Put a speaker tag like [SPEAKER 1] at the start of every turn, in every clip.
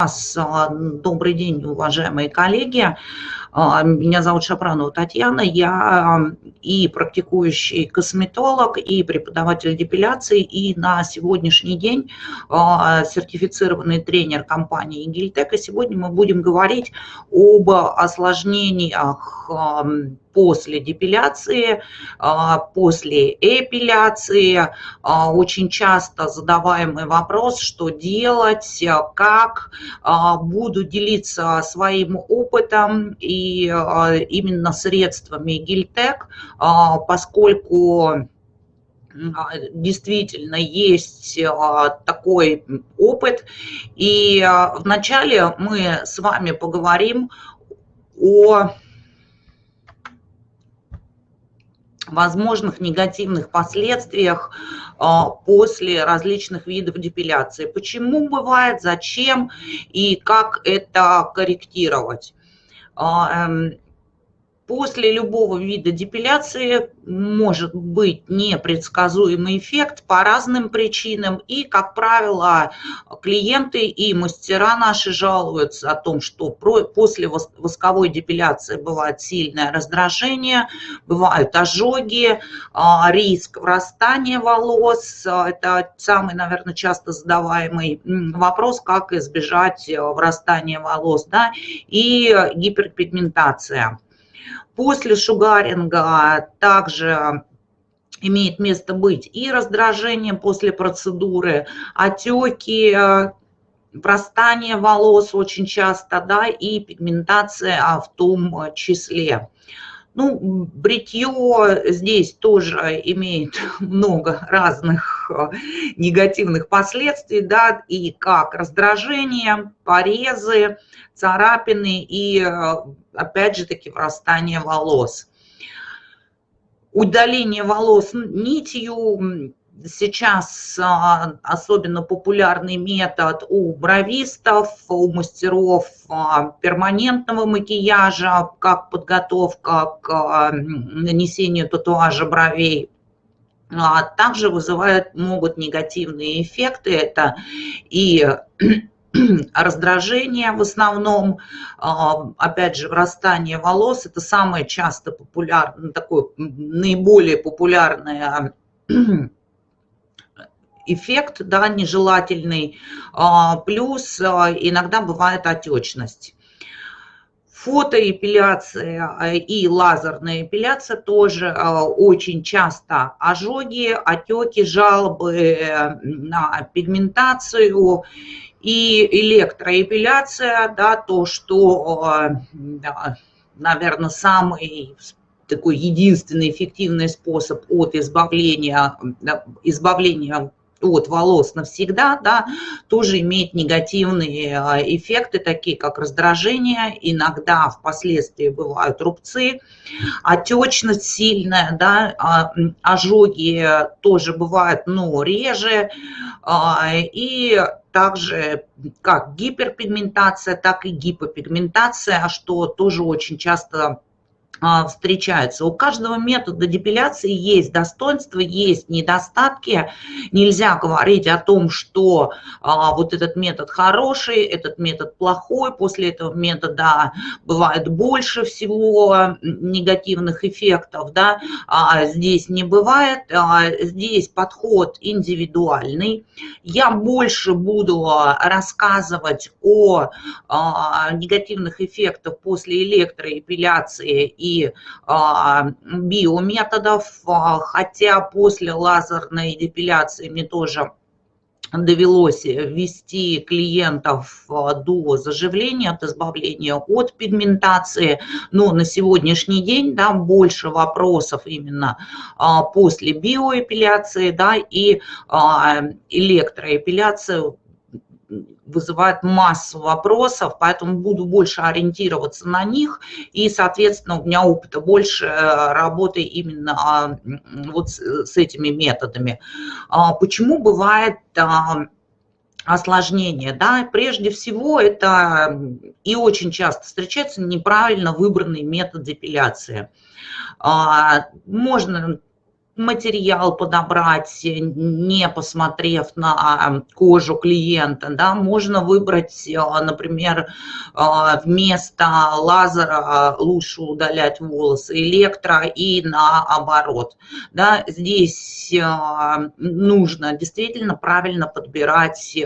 [SPEAKER 1] Добрый день, уважаемые коллеги. А, меня зовут Шапранова Татьяна. Я и практикующий косметолог, и преподаватель депиляции, и на сегодняшний день а, сертифицированный тренер компании Гильтек. И сегодня мы будем говорить об осложнениях после депиляции, а, после эпиляции. А, очень часто задаваемый вопрос, что делать, как. А, буду делиться своим опытом и именно средствами Гильтек, поскольку действительно есть такой опыт. И вначале мы с вами поговорим о возможных негативных последствиях а, после различных видов депиляции. Почему бывает, зачем и как это корректировать. А, После любого вида депиляции может быть непредсказуемый эффект по разным причинам. И, как правило, клиенты и мастера наши жалуются о том, что после восковой депиляции бывает сильное раздражение, бывают ожоги, а, риск врастания волос. Это самый, наверное, часто задаваемый вопрос, как избежать врастания волос. Да? И гиперпигментация. После шугаринга также имеет место быть и раздражение после процедуры, отеки, врастание волос очень часто, да, и пигментация а в том числе. Ну, бритье здесь тоже имеет много разных э, негативных последствий, да, и как раздражение, порезы, царапины и, э, опять же таки, врастание волос. Удаление волос нитью сейчас а, особенно популярный метод у бровистов, у мастеров а, перманентного макияжа, как подготовка к а, нанесению татуажа бровей. Также вызывают, могут негативные эффекты. Это и раздражение в основном, опять же, врастание волос, это самое часто популярное, такое наиболее популярное эффект да, нежелательный, а, плюс а, иногда бывает отечность. Фотоэпиляция а, и лазерная эпиляция тоже очень часто ожоги, отеки, жалобы на пигментацию и электроэпиляция, да, то, что, наверное, самый такой единственный эффективный способ от избавления, избавления от волос навсегда, да, тоже имеет негативные а, эффекты, такие как раздражение, иногда впоследствии бывают рубцы, отечность сильная, да, а, ожоги тоже бывают, но реже, а, и также как гиперпигментация, так и гипопигментация, что тоже очень часто а, встречаются. У каждого метода депиляции есть достоинства, есть недостатки. Нельзя говорить о том, что а, вот этот метод хороший, этот метод плохой. После этого метода бывает больше всего негативных эффектов. Да? А здесь не бывает. А, здесь подход индивидуальный. Я больше буду рассказывать о а, негативных эффектах после электроэпиляции и и а, биометодов, а, хотя после лазерной депиляции мне тоже довелось ввести клиентов а, до заживления, от избавления от пигментации, но на сегодняшний день да, больше вопросов именно после биоэпиляции да, и электроэпиляции вызывает массу вопросов, поэтому буду больше ориентироваться на них. И, соответственно, у меня опыта больше э, работы именно а, вот с этими методами. А, почему бывает а, осложнение, да, прежде всего это и очень часто встречается неправильно выбранный метод депиляции. Можно материал подобрать, не посмотрев на кожу клиента, да, можно выбрать, например, вместо лазера лучше удалять волосы электро и наоборот, да, здесь нужно действительно правильно подбирать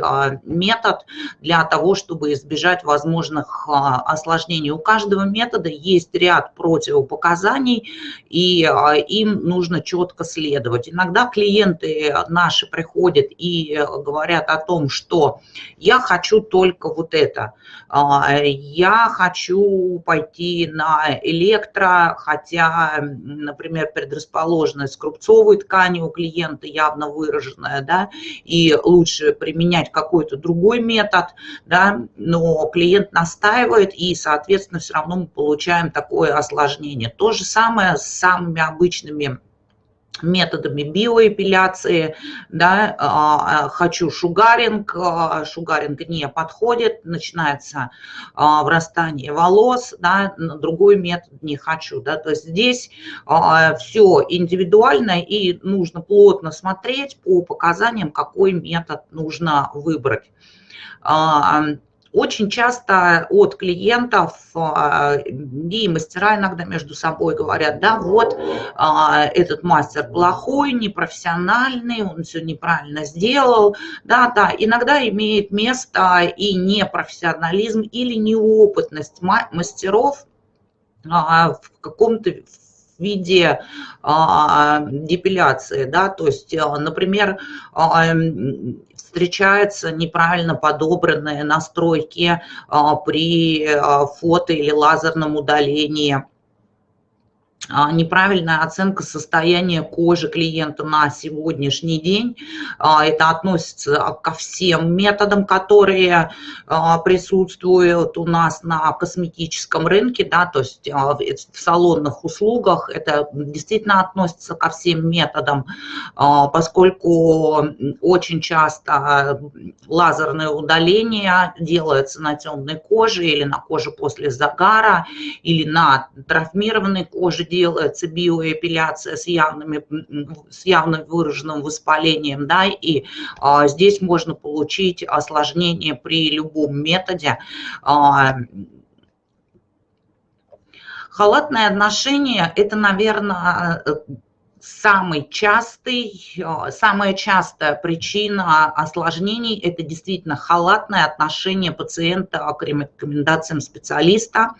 [SPEAKER 1] метод для того, чтобы избежать возможных осложнений. У каждого метода есть ряд противопоказаний, и им нужно четко следовать. Иногда клиенты наши приходят и говорят о том, что я хочу только вот это, я хочу пойти на электро, хотя, например, предрасположенность к рубцовой ткани у клиента явно выраженная, да, и лучше применять какой-то другой метод, да, но клиент настаивает, и, соответственно, все равно мы получаем такое осложнение. То же самое с самыми обычными методами биоэпиляции, да, а, а, хочу шугаринг, а, шугаринг не подходит, начинается врастание волос, да, другой метод не хочу, да, то есть здесь все индивидуально и нужно плотно смотреть по показаниям, какой метод нужно выбрать. Очень часто от клиентов а, и мастера иногда между собой говорят, да, вот а, этот мастер плохой, непрофессиональный, он все неправильно сделал. Да, да, иногда имеет место и непрофессионализм или неопытность мастеров а, в каком-то виде депиляции, да, то есть, например, встречаются неправильно подобранные настройки а, при а, фото или лазерном удалении неправильная оценка состояния кожи клиента на сегодняшний день. А, это относится ко всем методам, которые а, присутствуют у нас на косметическом рынке, да, то есть в салонных услугах. Это действительно относится ко всем методам, поскольку очень часто лазерное удаление делается на темной коже или на коже после загара, или на травмированной коже делается биоэпиляция с, явными, с явно выраженным воспалением, да, и а, здесь можно получить осложнение при любом методе. А, халатное отношение – это, наверное, самый частый, э, самая частая причина осложнений – это действительно халатное отношение пациента к рекомендациям специалиста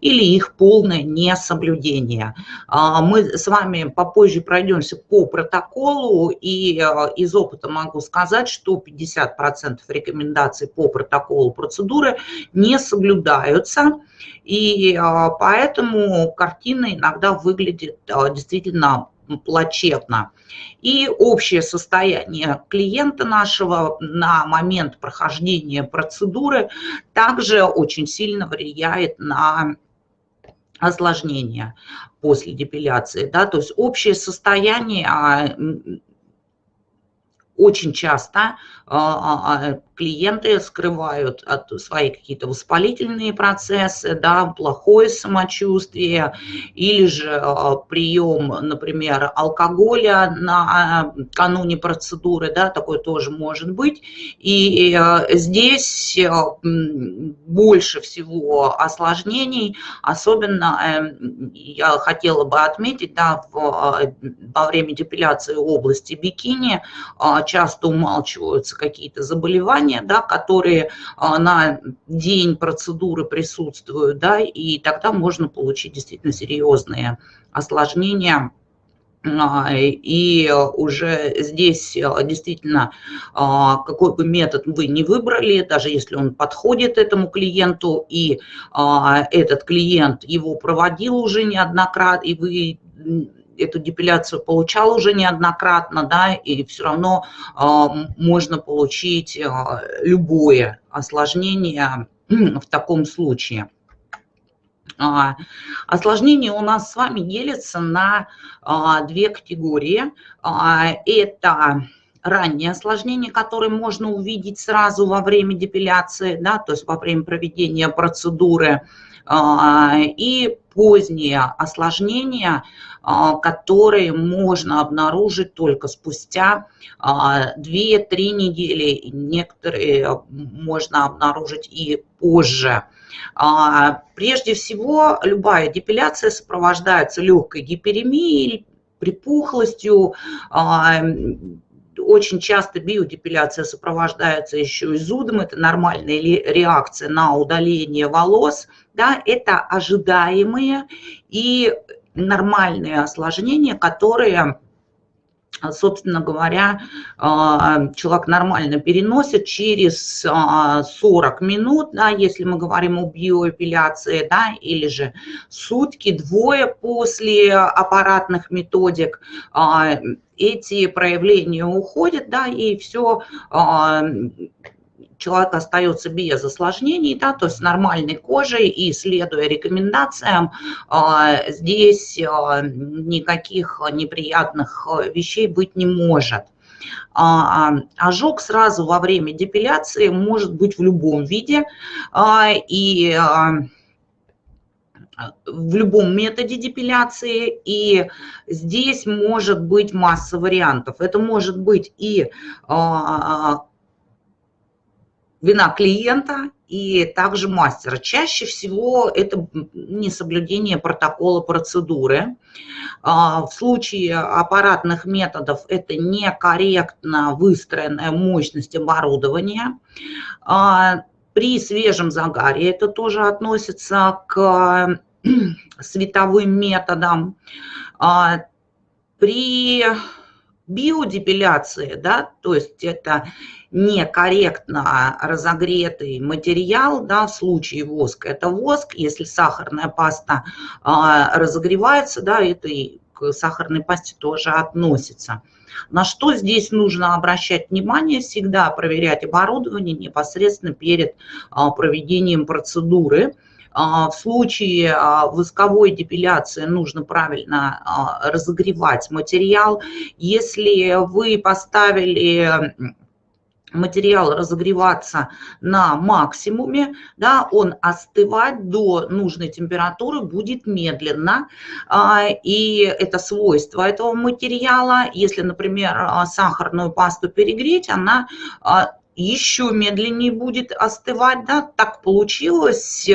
[SPEAKER 1] или их полное несоблюдение. А, мы с вами попозже пройдемся по протоколу, и э, из опыта могу сказать, что 50% рекомендаций по протоколу процедуры не соблюдаются, и э, поэтому картина иногда выглядит действительно плачевно. И общее состояние клиента нашего на момент прохождения процедуры также очень сильно влияет на осложнения после депиляции. Да? То есть общее состояние а, очень часто а, а, клиенты скрывают от свои какие-то воспалительные процессы, да, плохое самочувствие или же а, прием, например, алкоголя на кануне процедуры, да, такое тоже может быть. И здесь больше всего осложнений, особенно эм, я хотела бы отметить, да, во время депиляции области бикини часто умалчиваются какие-то заболевания, да, которые а, на день процедуры присутствуют, да, и тогда можно получить действительно серьезные осложнения. А, и уже здесь а, действительно, какой бы метод вы не выбрали, даже если он подходит этому клиенту, и этот клиент его проводил уже неоднократно, и вы эту депиляцию получал уже неоднократно, да, и все равно э, можно получить э, любое осложнение в таком случае. А, осложнения у нас с вами делятся на а, две категории. Это ранние осложнения, которые можно увидеть сразу во время депиляции, да, то есть во время проведения процедуры, и поздние осложнения, а, которые можно обнаружить только спустя 2-3 а, недели, некоторые можно обнаружить и позже. А, прежде всего, любая депиляция сопровождается легкой гиперемией, припухлостью, очень часто биодепиляция сопровождается еще и зудом, это нормальная реакция на удаление волос, да, это ожидаемые и нормальные осложнения, которые собственно говоря, а, человек нормально переносит через 40 а, минут, да, если мы говорим о биоэпиляции, да, или же сутки, двое после аппаратных методик, а, эти проявления уходят, да, и все человек остается без осложнений, да, то есть нормальной кожей и следуя рекомендациям, а, здесь а, никаких неприятных вещей быть не может. А, ожог сразу во время депиляции может быть в любом виде, и в любом методе депиляции, и здесь может быть масса вариантов. Это может быть и вина клиента и также мастера. Чаще всего это несоблюдение протокола процедуры. А, в случае аппаратных методов это некорректно выстроенная мощность оборудования. А, при свежем загаре это тоже относится к световым методам. А, при биодепиляции, да, то есть это некорректно разогретый материал, да, в случае воска это воск, если сахарная паста а, разогревается, да, это и к сахарной пасте тоже относится. На что здесь нужно обращать внимание, всегда проверять оборудование непосредственно перед а, проведением процедуры. А, в случае восковой депиляции нужно правильно разогревать материал. Если вы поставили материал разогреваться на максимуме, да, он остывать до нужной температуры будет медленно, а, и это свойство этого материала. Если, например, а, сахарную пасту перегреть, она а, еще медленнее будет остывать, да, так получилось,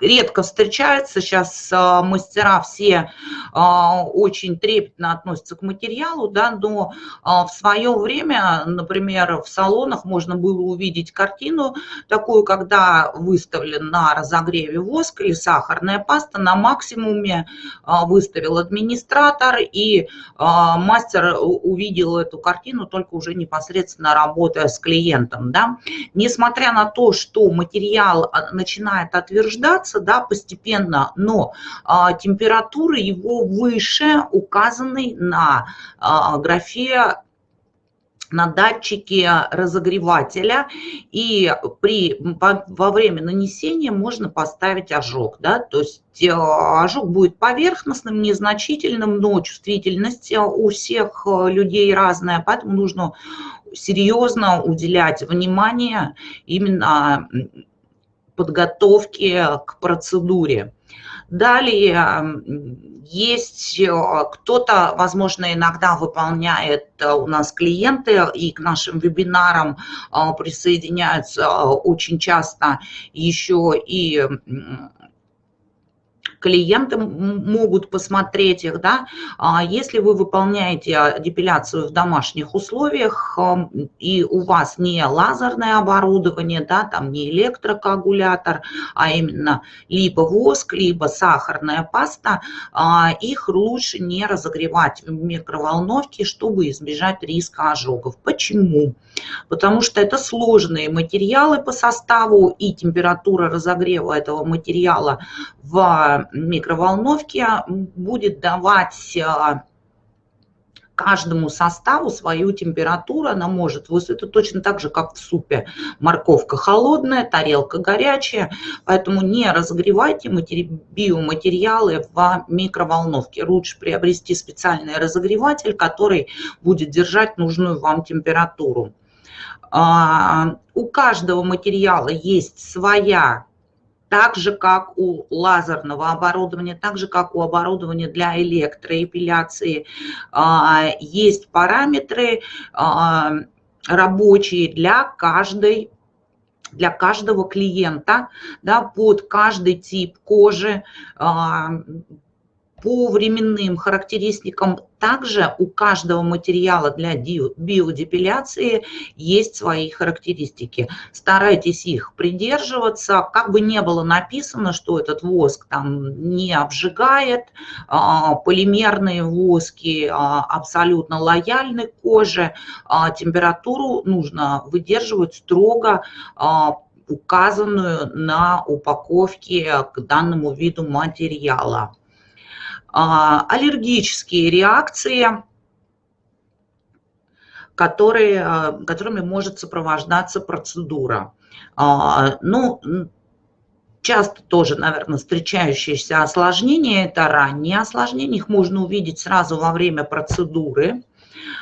[SPEAKER 1] редко встречается. Сейчас а, мастера все а, очень трепетно относятся к материалу, да, но а, в свое время, например, в салонах можно было увидеть картину такую, когда выставлен на разогреве воск или сахарная паста, на максимуме выставил администратор, и мастер увидел эту картину только уже непосредственно работая с клиентом. Да. Несмотря на то, что материал начинает отверждаться, снижаться да, постепенно, но а, температура его выше указанной на а, графе на датчике разогревателя, и при, во время нанесения можно поставить ожог. Да? То есть э, ожог будет поверхностным, незначительным, но чувствительность у всех э, людей разная, поэтому нужно серьезно уделять внимание именно подготовки к процедуре. Далее есть э, кто-то, возможно, иногда выполняет э, у нас клиенты и к нашим вебинарам э, присоединяются очень часто еще и клиенты могут посмотреть их, да, а если вы выполняете депиляцию в домашних условиях и у вас не лазерное оборудование, да, там не электрокоагулятор, а именно либо воск, либо сахарная паста, а, их лучше не разогревать в микроволновке, чтобы избежать риска ожогов. Почему? Потому что это сложные материалы по составу и температура разогрева этого материала в микроволновке будет давать а, каждому составу свою температуру, она может это точно так же, как в супе. Морковка холодная, тарелка горячая, поэтому не разогревайте биоматериалы в микроволновке. Лучше приобрести специальный разогреватель, который будет держать нужную вам температуру. А, у каждого материала есть своя так же, как у лазерного оборудования, так же, как у оборудования для электроэпиляции, а, есть параметры а, рабочие для каждой для каждого клиента, да, под каждый тип кожи, по временным характеристикам также у каждого материала для биодепиляции есть свои характеристики. Старайтесь их придерживаться. Как бы не было написано, что этот воск там не обжигает, а, полимерные воски а, абсолютно лояльны к коже, а, температуру нужно выдерживать строго указанную на упаковке к данному виду материала. А, аллергические реакции, которые, а, которыми может сопровождаться процедура. А, ну, часто тоже, наверное, встречающиеся осложнения, это ранние осложнения, их можно увидеть сразу во время процедуры.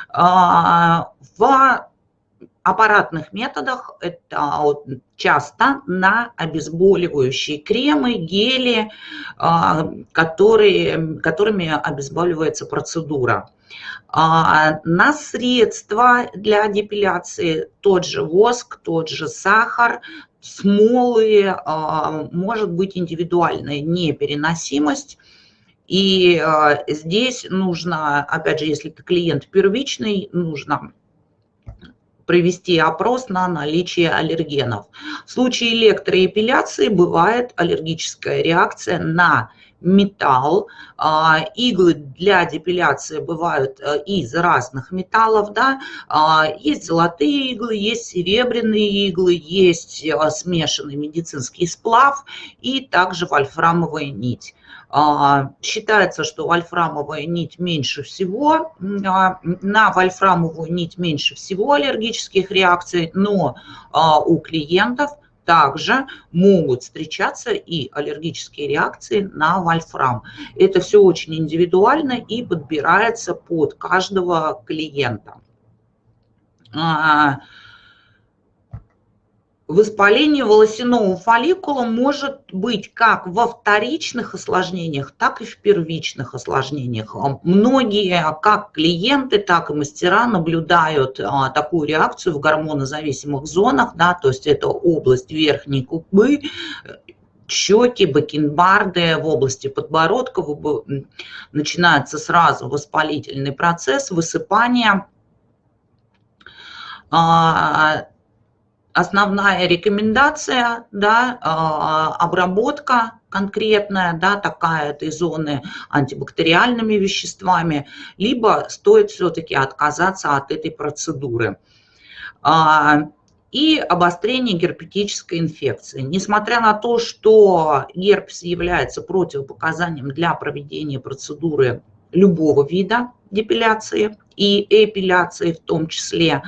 [SPEAKER 1] В аппаратных методах это часто на обезболивающие кремы, гели, а, которые, которыми обезболивается процедура. А, на средства для депиляции тот же воск, тот же сахар, смолы, а, может быть индивидуальная непереносимость. И здесь нужно, опять же, если это клиент первичный, нужно провести опрос на наличие аллергенов. В случае электроэпиляции бывает аллергическая реакция на металл. А, иглы для депиляции бывают э, из разных металлов. Да? А, есть золотые иглы, есть серебряные иглы, есть э, смешанный медицинский сплав и также вольфрамовая нить. А, считается, что вольфрамовая нить меньше всего, а, на вольфрамовую нить меньше всего аллергических реакций, но а, у клиентов также могут встречаться и аллергические реакции на вольфрам. Это все очень индивидуально и подбирается под каждого клиента. Воспаление волосяного фолликула может быть как во вторичных осложнениях, так и в первичных осложнениях. Многие, как клиенты, так и мастера наблюдают а, такую реакцию в гормонозависимых зонах, да, то есть это область верхней губы, щеки, бакенбарды, в области подбородка начинается сразу воспалительный процесс, высыпание, а, основная рекомендация, да, а, обработка конкретная, да, такая этой зоны антибактериальными веществами, либо стоит все-таки отказаться от этой процедуры. А, и обострение герпетической инфекции. Несмотря на то, что герпес является противопоказанием для проведения процедуры любого вида депиляции и эпиляции в том числе,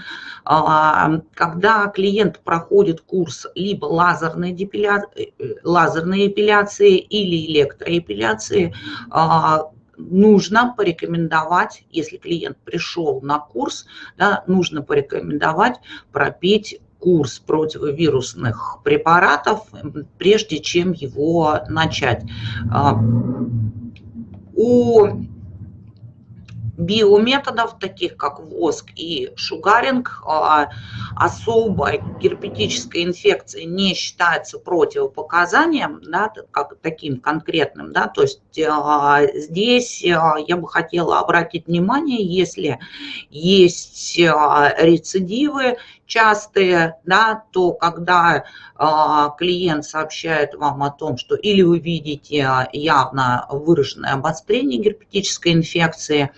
[SPEAKER 1] а, когда клиент проходит курс либо лазерной, депиляции, э, лазерной эпиляции или электроэпиляции, а, нужно порекомендовать, если клиент пришел на курс, да, нужно порекомендовать пропить курс противовирусных препаратов, прежде чем его начать. А, у биометодов, таких как воск и шугаринг, а, особой герпетической инфекции не считается противопоказанием, да, как таким конкретным. Да, то есть а, здесь а, я бы хотела обратить внимание, если есть рецидивы частые, да, то когда клиент сообщает вам о том, что или вы видите явно выраженное обострение герпетической инфекции,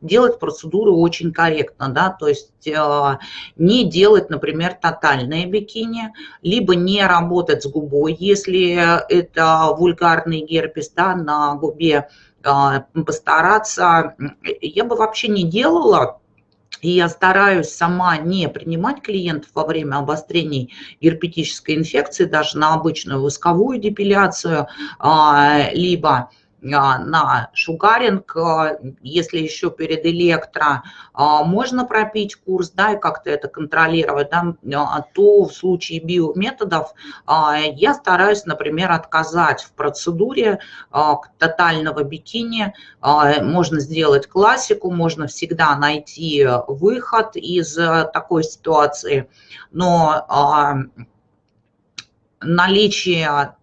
[SPEAKER 1] делать процедуру очень корректно, да, то есть а, не делать, например, тотальное бикини, либо не работать с губой, если это вульгарный герпес, да, на губе, а, постараться, я бы вообще не делала, и я стараюсь сама не принимать клиентов во время обострений герпетической инфекции, даже на обычную восковую депиляцию, либо на шугаринг, если еще перед электро можно пропить курс, да, и как-то это контролировать, да, то в случае биометодов я стараюсь, например, отказать в процедуре тотального бикини. Можно сделать классику, можно всегда найти выход из такой ситуации, но наличие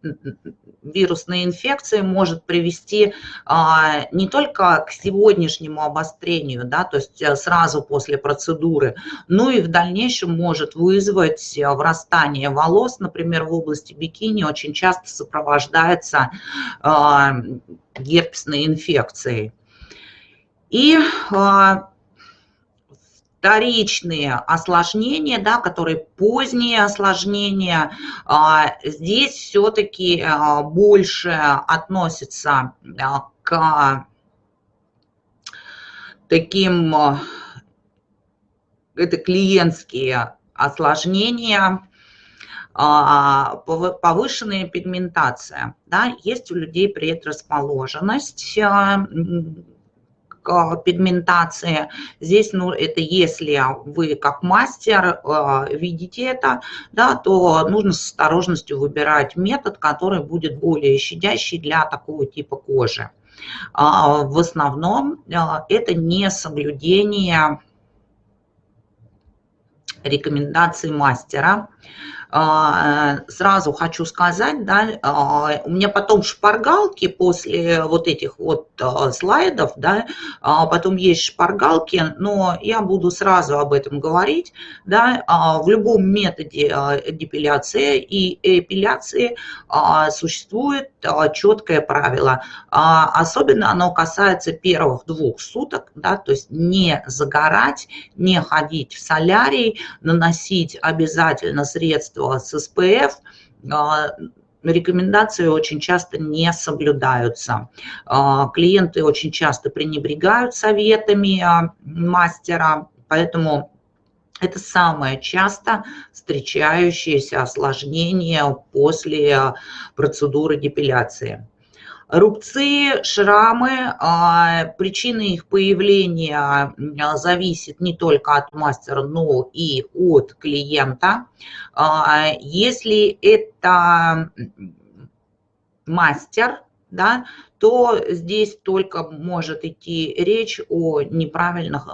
[SPEAKER 1] вирусной инфекции может привести а, не только к сегодняшнему обострению, да, то есть э, сразу после процедуры, но и в дальнейшем может вызвать э, врастание волос, например, в области бикини очень часто сопровождается а, герпесной инфекцией. И а, вторичные осложнения, да, которые поздние осложнения, а, здесь все-таки а, больше относится а, к таким, это клиентские осложнения, повышенная пигментация. Да, есть у людей предрасположенность пигментации. Здесь, ну, это если вы как мастер э, видите это, да, то нужно с осторожностью выбирать метод, который будет более щадящий для такого типа кожи. А, в основном это не соблюдение рекомендаций мастера. А, сразу хочу сказать, да, а, у меня потом шпаргалки после вот этих вот а, слайдов, да, потом есть шпаргалки, но я буду сразу об этом говорить, да, в любом методе депиляции и эпиляции существует четкое правило, особенно оно касается первых двух суток, да, то есть не загорать, не ходить в солярий, наносить обязательно средства средства с СПФ, а, рекомендации очень часто не соблюдаются. А, клиенты очень часто пренебрегают советами а, мастера, поэтому это самое часто встречающееся осложнение после процедуры депиляции. Рубцы, шрамы, а, причина их появления а, зависит не только от мастера, но и от клиента. А, если это мастер, да, то здесь только может идти речь о неправильных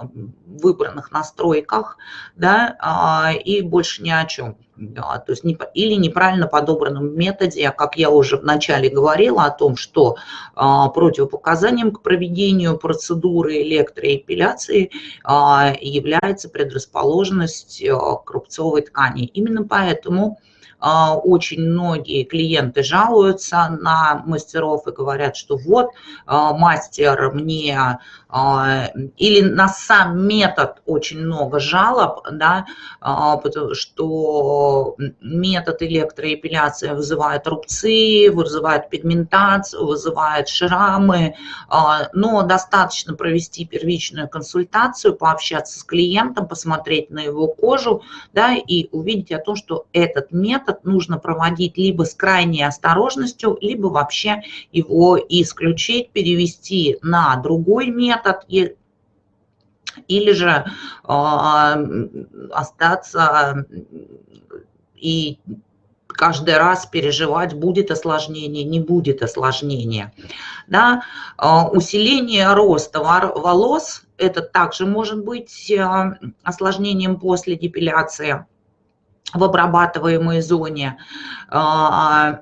[SPEAKER 1] выбранных настройках, да, и больше ни о чем то есть не, или неправильно подобранном методе, как я уже вначале говорила о том, что а, противопоказанием к проведению процедуры электроэпиляции а, является предрасположенность а, к рубцовой ткани. Именно поэтому а, очень многие клиенты жалуются на мастеров и говорят, что вот а, мастер мне а, или на сам метод очень много жалоб, да, что метод электроэпиляции вызывает рубцы, вызывает пигментацию, вызывает шрамы, но достаточно провести первичную консультацию, пообщаться с клиентом, посмотреть на его кожу, да, и увидеть о том, что этот метод метод нужно проводить либо с крайней осторожностью, либо вообще его исключить, перевести на другой метод или же э, остаться и каждый раз переживать, будет осложнение, не будет осложнения. Да? А, усиление роста волос, это также может быть а, осложнением после депиляции в обрабатываемой зоне. А,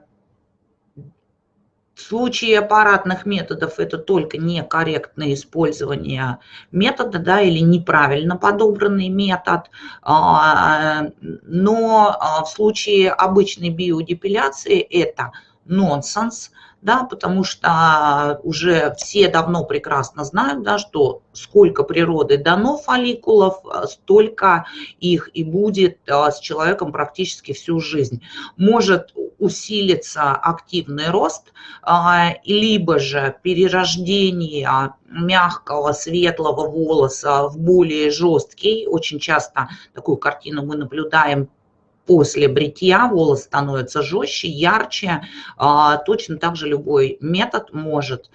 [SPEAKER 1] в случае аппаратных методов это только некорректное использование метода да, или неправильно подобранный метод. А, но а, в случае обычной биодепиляции это нонсенс – да, потому что уже все давно прекрасно знают, да, что сколько природы дано фолликулов, столько их и будет а, с человеком практически всю жизнь. Может усилиться активный рост, а, либо же перерождение мягкого светлого волоса в более жесткий. Очень часто такую картину мы наблюдаем после бритья волос становится жестче, ярче. Точно так же любой метод может,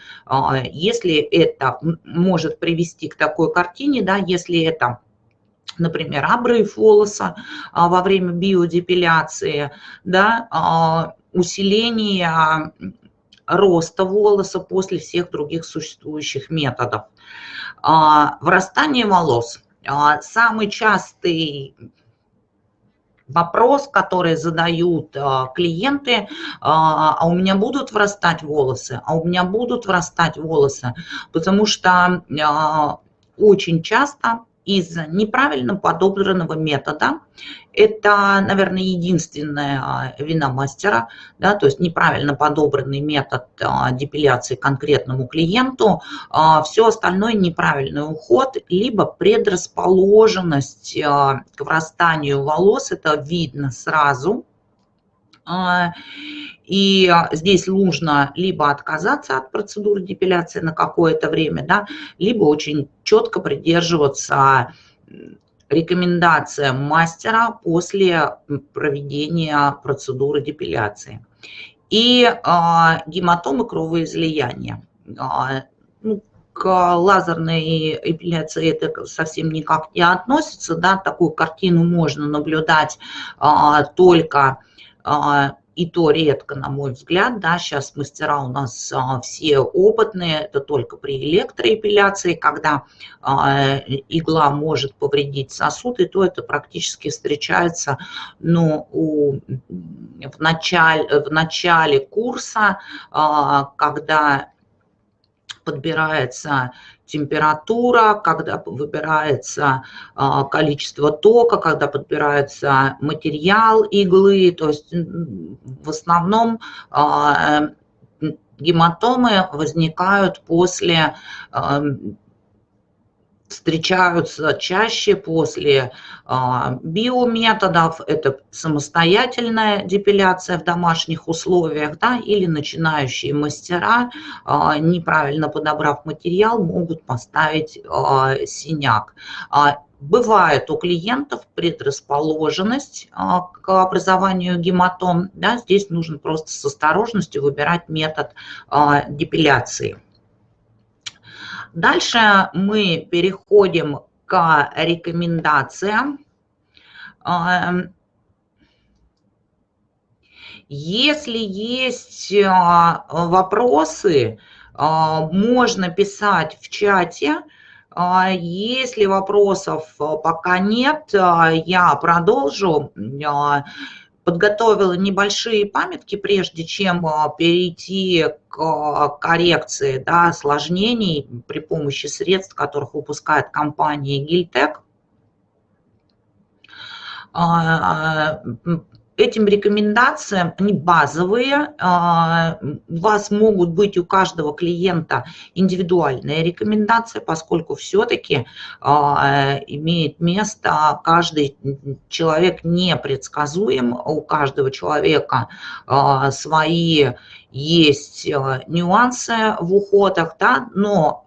[SPEAKER 1] если это может привести к такой картине, да, если это например, обрыв волоса во время биодепиляции, да, усиление роста волоса после всех других существующих методов. Врастание волос. Самый частый вопрос, который задают клиенты, а у меня будут врастать волосы, а у меня будут врастать волосы, потому что очень часто из-за неправильно подобранного метода. Это, наверное, единственная а, вина мастера, да, то есть неправильно подобранный метод а, депиляции конкретному клиенту. А, Все остальное неправильный уход, либо предрасположенность к врастанию волос, это видно сразу, и здесь нужно либо отказаться от процедуры депиляции на какое-то время, да, либо очень четко придерживаться рекомендациям мастера после проведения процедуры депиляции. И а, гематомы кровоизлияния. А, ну, к лазерной эпиляции это совсем никак не относится, да, такую картину можно наблюдать а, только а, и то редко, на мой взгляд, да, сейчас мастера у нас а, все опытные, это только при электроэпиляции, когда а, игла может повредить сосуд, и то это практически встречается, ну, у, в, начале, в начале курса, а, когда подбирается температура, когда выбирается а, количество тока, когда подбирается материал иглы. То есть в основном а, гематомы возникают после встречаются чаще после а, биометодов, это самостоятельная депиляция в домашних условиях, да, или начинающие мастера, а, неправильно подобрав материал, могут поставить а, синяк. Бывает у клиентов предрасположенность к образованию гематом. Да, здесь нужно просто с осторожностью выбирать метод депиляции. Дальше мы переходим к рекомендациям. Эм, если есть э, вопросы, э, можно писать в чате. Э, если вопросов пока нет, я продолжу подготовила небольшие памятки, прежде чем а, перейти к коррекции да, осложнений при помощи средств, которых выпускает компания Гильтек. Этим рекомендациям, они базовые, а, у вас могут быть у каждого клиента индивидуальные рекомендации, поскольку все-таки а, имеет место каждый человек непредсказуем, у каждого человека а, свои есть нюансы в уходах, да, но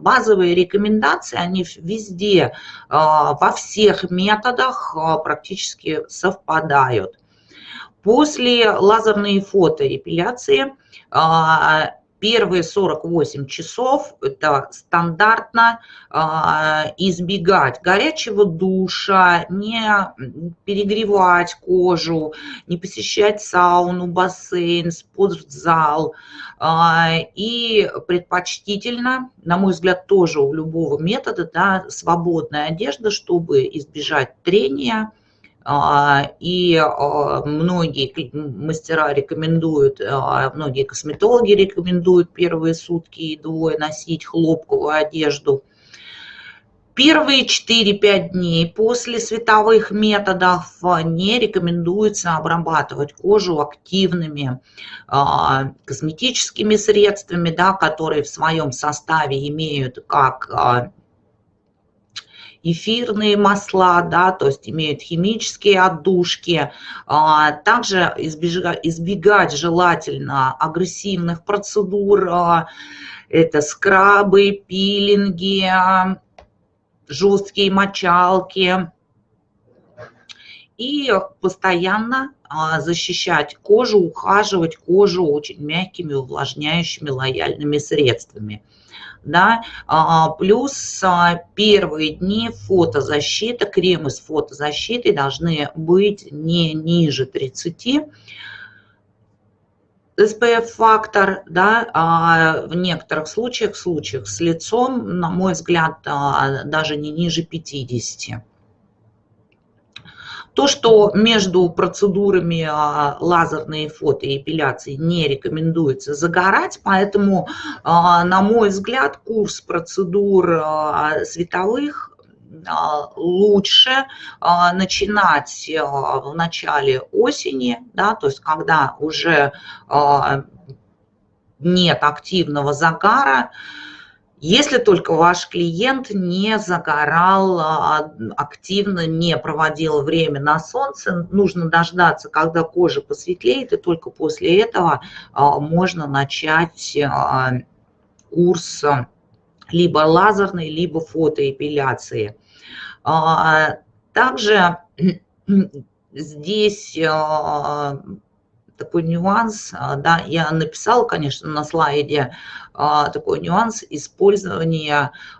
[SPEAKER 1] базовые рекомендации, они везде, во всех методах практически совпадают. После лазерной фотоэпиляции а, первые 48 часов это стандартно а, избегать горячего душа, не перегревать кожу, не посещать сауну, бассейн, спортзал. А, и предпочтительно, на мой взгляд, тоже у любого метода, да, свободная одежда, чтобы избежать трения, и а, многие мастера рекомендуют, а, многие косметологи рекомендуют первые сутки и двое носить хлопковую одежду. Первые 4-5 дней после световых методов не рекомендуется обрабатывать кожу активными косметическими средствами, да, которые в своем составе имеют как эфирные масла, да, то есть имеют химические отдушки. А, также избегать, избегать желательно агрессивных процедур, а, это скрабы, пилинги, жесткие мочалки. и постоянно защищать кожу, ухаживать кожу очень мягкими, увлажняющими, лояльными средствами да, а, плюс а, первые дни фотозащита, кремы с фотозащитой должны быть не ниже 30, SPF-фактор, да, а в некоторых случаях, в случаях с лицом, на мой взгляд, а, даже не ниже 50. То, что между процедурами а, лазерной фотоэпиляции не рекомендуется загорать, поэтому, а, на мой взгляд, курс процедур а, световых лучше начинать в начале осени, да, то есть когда уже нет активного загара, если только ваш клиент не загорал а, активно, не проводил время на солнце, нужно дождаться, когда кожа посветлеет, и только после этого а, можно начать а, курс либо лазерной, либо фотоэпиляции. Также здесь такой нюанс, да, я написала, конечно, на слайде такой нюанс использования а,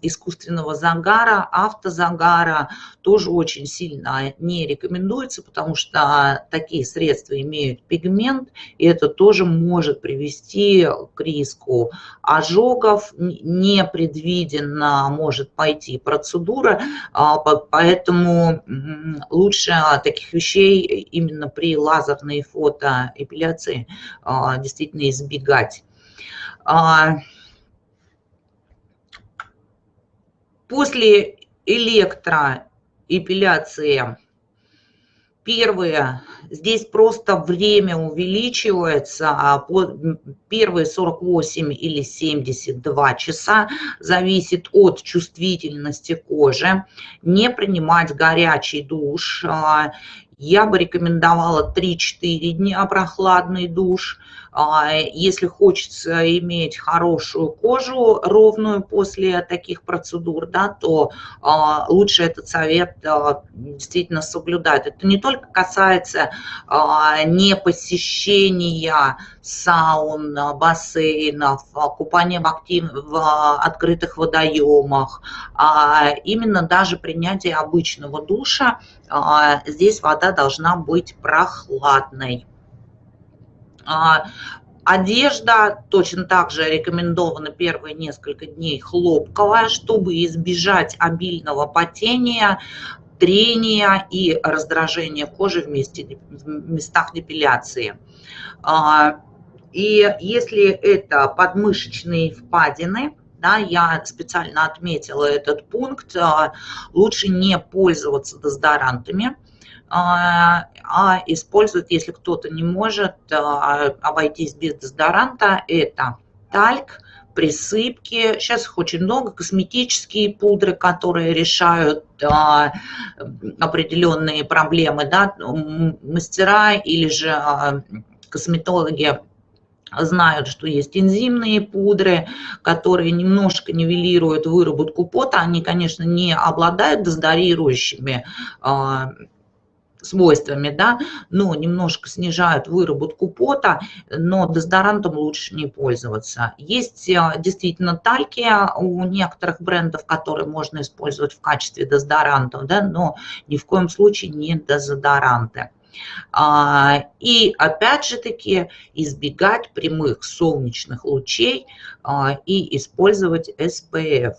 [SPEAKER 1] искусственного загара, автозагара тоже очень сильно не рекомендуется, потому что такие средства имеют пигмент, и это тоже может привести к риску ожогов, непредвиденно может пойти процедура, а, поэтому лучше таких вещей именно при лазерной фотоэпиляции действительно избегать. А, после электроэпиляции первые, здесь просто время увеличивается, а первые 48 или 72 часа зависит от чувствительности кожи. Не принимать горячий душ. Я бы рекомендовала 3-4 дня прохладный душ. А, если хочется иметь хорошую кожу, ровную после таких процедур, да, то а, лучше этот совет а, действительно соблюдать. Это не только касается не посещения саун, бассейнов, купания в, актив... в открытых водоемах, а именно даже принятие обычного душа, здесь вода должна быть прохладной. А, одежда точно так же рекомендована первые несколько дней хлопковая, чтобы избежать обильного потения, трения и раздражения кожи в, месте, в местах депиляции. А, и если это подмышечные впадины, да, я специально отметила этот пункт, а, лучше не пользоваться дезодорантами, а, а используют, если кто-то не может а, обойтись без дезодоранта, это тальк, присыпки, сейчас их очень много, косметические пудры, которые решают а, определенные проблемы, да, мастера или же косметологи знают, что есть энзимные пудры, которые немножко нивелируют выработку пота, они, конечно, не обладают дезодорирующими а, свойствами, да, но немножко снижают выработку пота, но дезодорантом лучше не пользоваться. Есть э, действительно тальки у некоторых брендов, которые можно использовать в качестве дезодорантов, да, но ни в коем случае не дезодоранты. А, и опять же таки избегать прямых солнечных лучей а, и использовать SPF.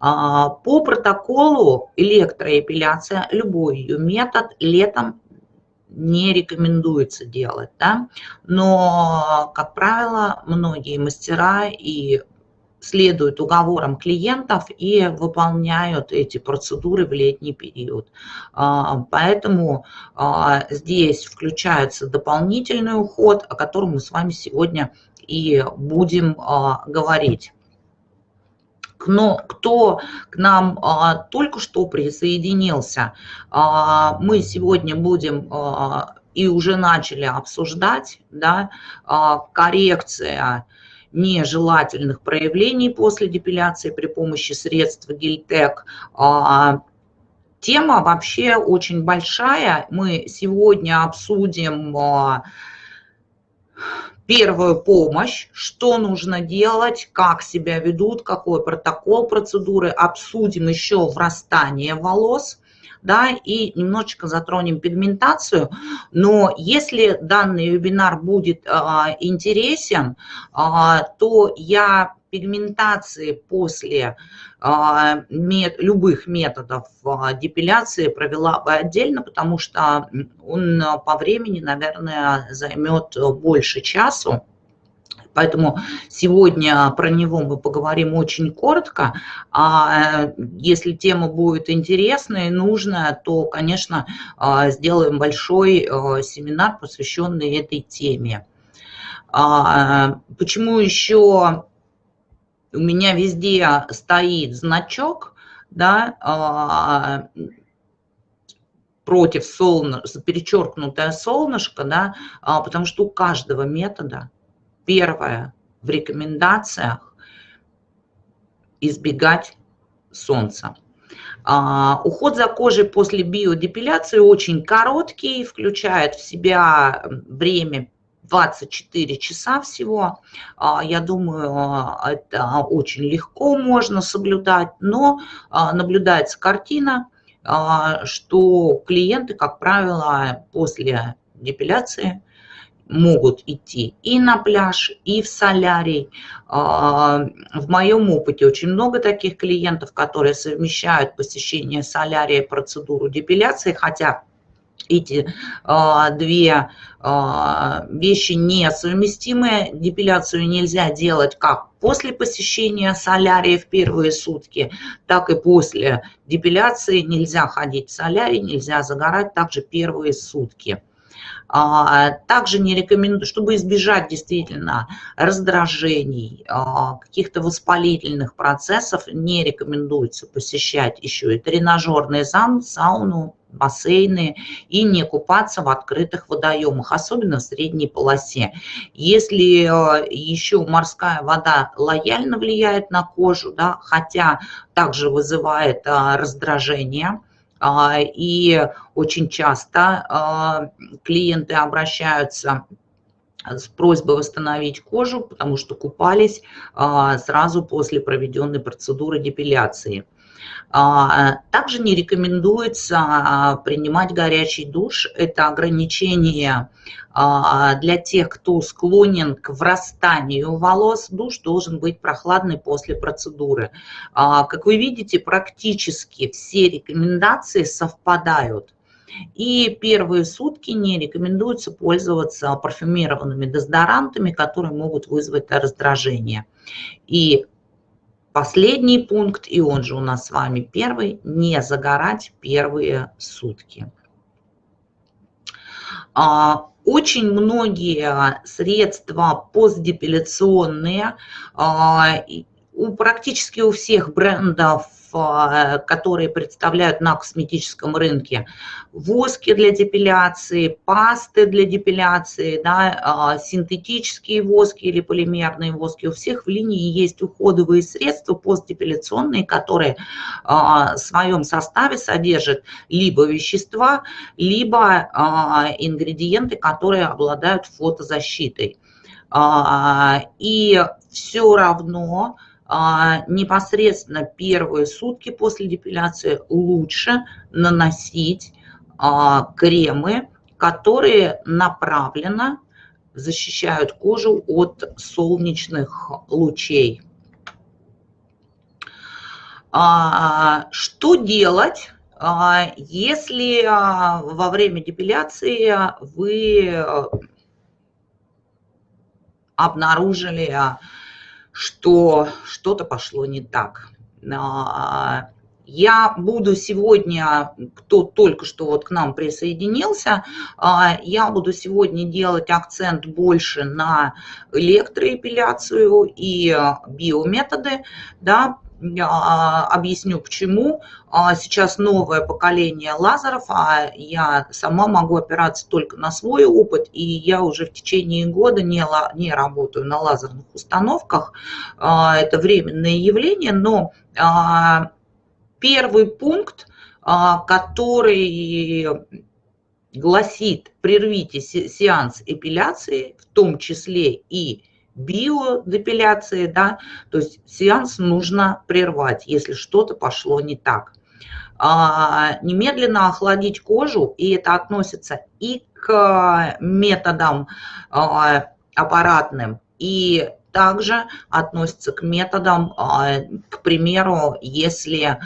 [SPEAKER 1] А, по протоколу электроэпиляция, любой ее метод летом не рекомендуется делать, да? но, как правило, многие мастера и следуют уговорам клиентов и выполняют эти процедуры в летний период. А, поэтому а, здесь включается дополнительный уход, о котором мы с вами сегодня и будем говорить но кто к нам а, только что присоединился, а, мы сегодня будем а, и уже начали обсуждать да, а, коррекция нежелательных проявлений после депиляции при помощи средств Гильтек, а, Тема вообще очень большая. Мы сегодня обсудим первую помощь, что нужно делать, как себя ведут, какой протокол процедуры. Обсудим еще врастание волос да, и немножечко затронем пигментацию. Но если данный вебинар будет а, интересен, а, то я пигментации после а, мет, любых методов а, депиляции провела бы отдельно, потому что он по времени, наверное, займет больше часу. Поэтому сегодня про него мы поговорим очень коротко. А э, если тема будет интересная и нужная, то, конечно, а, сделаем большой э, семинар, посвященный этой теме. А, почему еще у меня везде стоит значок, да, а, против солнышка, перечеркнутое солнышко, да, потому что у каждого метода Первое в рекомендациях избегать солнца. А, уход за кожей после биодепиляции очень короткий, включает в себя время 24 часа всего. А, я думаю, это очень легко можно соблюдать, но а, наблюдается картина, а, что клиенты, как правило, после депиляции могут идти и на пляж, и в солярий. А, в моем опыте очень много таких клиентов, которые совмещают посещение солярия и процедуру депиляции, хотя эти а, две а, вещи несовместимые. Депиляцию нельзя делать как после посещения солярия в первые сутки, так и после депиляции нельзя ходить в солярий, нельзя загорать также первые сутки. А, также не рекомендую, чтобы избежать действительно раздражений, а, каких-то воспалительных процессов, не рекомендуется посещать еще и тренажерный зал, сауну, бассейны и не купаться в открытых водоемах, особенно в средней полосе. Если а, еще морская вода лояльно влияет на кожу, да, хотя также вызывает раздражение, и очень часто а, клиенты обращаются с просьбой восстановить кожу, потому что купались а, сразу после проведенной процедуры депиляции. А, также не рекомендуется а, принимать горячий душ. Это ограничение а, для тех, кто склонен к врастанию волос. Душ должен быть прохладный после процедуры. Как вы видите, практически все рекомендации совпадают. И первые сутки не рекомендуется пользоваться парфюмированными дезодорантами, которые могут вызвать раздражение. И Последний пункт, и он же у нас с вами первый, не загорать первые сутки. А, очень многие средства постдепиляционные, а, у, практически у всех брендов которые представляют на косметическом рынке. Воски для депиляции, пасты для депиляции, да, а, синтетические воски или полимерные воски. У всех в линии есть уходовые средства постдепиляционные, которые а, в своем составе содержат либо вещества, либо а, ингредиенты, которые обладают фотозащитой. И все равно непосредственно первые сутки после депиляции лучше наносить а, кремы, которые направленно защищают кожу от солнечных лучей. А, что делать, если во время депиляции вы обнаружили что что-то пошло не так. А, я буду сегодня, кто только что вот к нам присоединился, а, я буду сегодня делать акцент больше на электроэпиляцию и биометоды, да, объясню почему. А, сейчас новое поколение лазеров, а я сама могу опираться только на свой опыт, и я уже в течение года не, не работаю на лазерных установках. А, это временное явление, но первый пункт который гласит «прервите сеанс эпиляции», в том числе и биодепиляции, да, то есть сеанс нужно прервать, если что-то пошло не так. А, немедленно охладить кожу, и это относится и к методам а, аппаратным, и также относится к методам, а, к примеру, если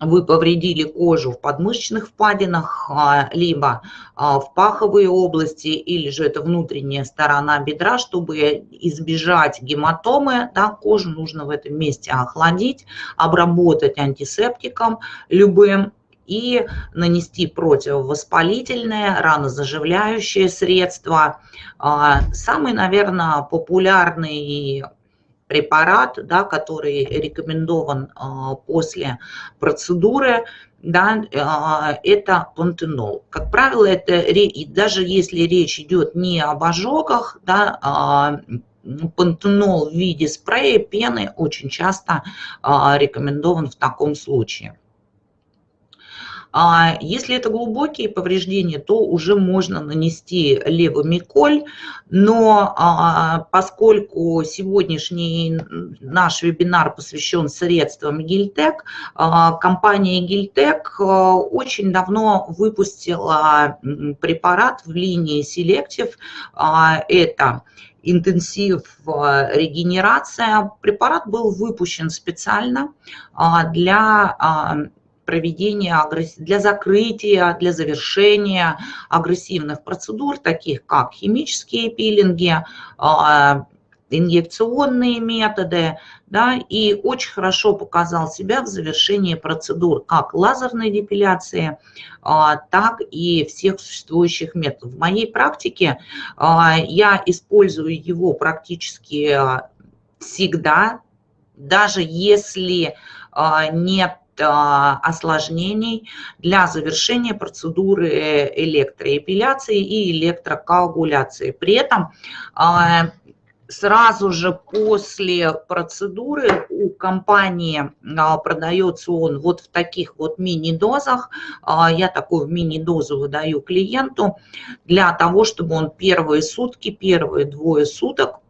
[SPEAKER 1] вы повредили кожу в подмышечных впадинах, а, либо а, в паховые области, или же это внутренняя сторона бедра, чтобы избежать гематомы, да, кожу нужно в этом месте охладить, обработать антисептиком любым и нанести противовоспалительное, ранозаживляющее средство. А, самый, наверное, популярный препарат, да, который рекомендован а, после процедуры, да, а, это пантенол. Как правило, это даже если речь идет не об ожогах, да, а, пантенол в виде спрея, пены очень часто рекомендован в таком случае. А если это глубокие повреждения, то уже можно нанести левомиколь, но а, поскольку сегодняшний наш вебинар посвящен средствам Гильтек, а, компания Гильтек очень давно выпустила препарат в линии Selective. Это интенсив регенерация. Препарат был выпущен специально для проведения, для закрытия, для завершения агрессивных процедур, таких как химические пилинги, а, инъекционные методы, да, и очень хорошо показал себя в завершении процедур как лазерной депиляции, а, так и всех существующих методов. В моей практике а, я использую его практически всегда, даже если нет осложнений для завершения процедуры электроэпиляции и электрокоагуляции. При этом а, сразу же после процедуры у компании а, продается он вот в таких вот мини-дозах. Я такую мини-дозу выдаю клиенту для того, чтобы он первые сутки, первые двое суток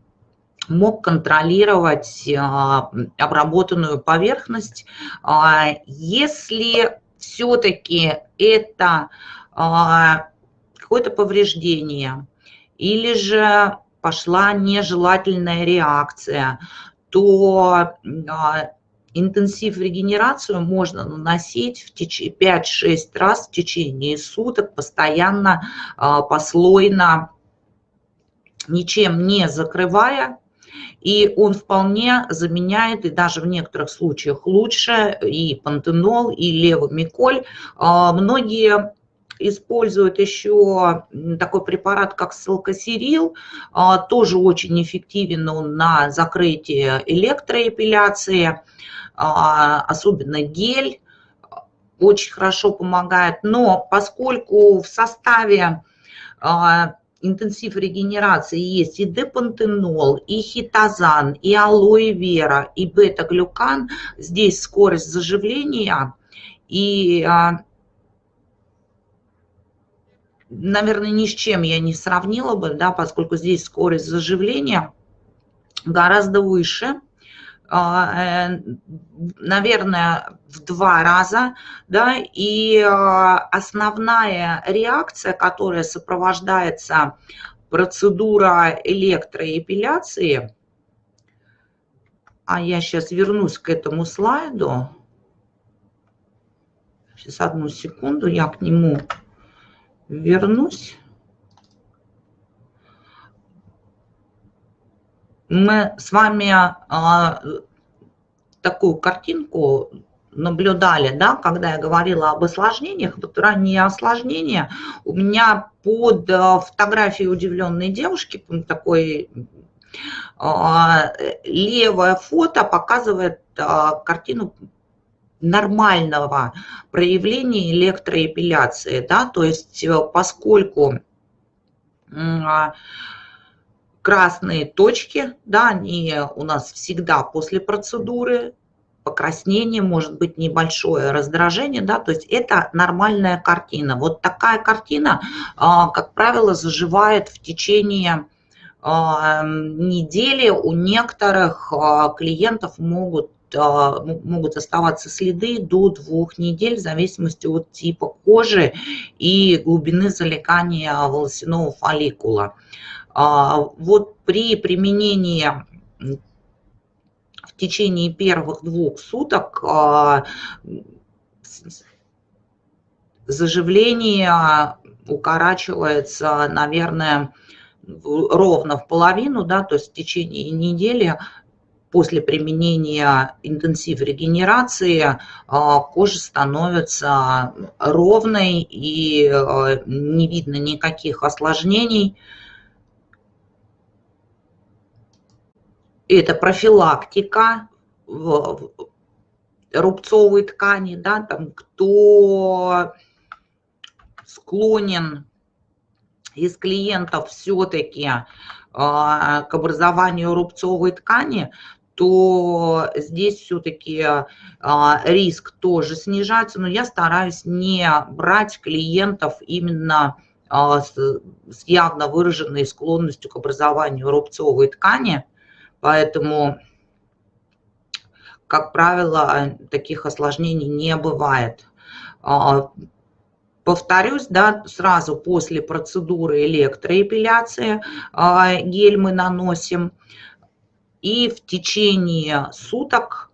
[SPEAKER 1] мог контролировать а, обработанную поверхность. А, если все-таки это а, какое-то повреждение или же пошла нежелательная реакция, то интенсив регенерацию можно наносить в 5-6 раз в течение суток, постоянно, послойно, ничем не закрывая и он вполне заменяет, и даже в некоторых случаях лучше, и пантенол, и левомиколь. А, многие используют еще такой препарат, как селкосерил, а, тоже очень эффективен он на закрытие электроэпиляции, а, особенно гель очень хорошо помогает. Но поскольку в составе интенсив регенерации есть и депантенол, и хитозан, и алоэ вера, и бета-глюкан. Здесь скорость заживления и, а, наверное, ни с чем я не сравнила бы, да, поскольку здесь скорость заживления гораздо выше. А, э, наверное, в два раза, да, и а, основная реакция, которая сопровождается процедура электроэпиляции, а я сейчас вернусь к этому слайду, сейчас одну секунду, я к нему вернусь. Мы с вами а, такую картинку наблюдали, да, когда я говорила об осложнениях, вот ранние осложнения, у меня под а, фотографией удивленной девушки, такой а, левое фото показывает картину нормального проявления электроэпиляции, да, то есть э, поскольку красные точки, да, они у нас всегда после процедуры, покраснение, может быть небольшое раздражение, да, то есть это нормальная картина. Вот такая картина, а, как правило, заживает в течение а, недели. У некоторых а, клиентов могут могут оставаться следы до двух недель в зависимости от типа кожи и глубины залегания волосяного фолликула. Вот при применении в течение первых двух суток а, заживление укорачивается, наверное, ровно в половину, да, то есть в течение недели после применения интенсив регенерации а, кожа становится ровной и а, не видно никаких осложнений. Это профилактика рубцовой ткани, да, там, кто склонен из клиентов все-таки а, к образованию рубцовой ткани, то здесь все-таки а, риск тоже снижается, но я стараюсь не брать клиентов именно а, с явно выраженной склонностью к образованию рубцовой ткани, Поэтому, как правило, таких осложнений не бывает. А, повторюсь, да, сразу после процедуры электроэпиляции а, гель мы наносим. И в течение суток,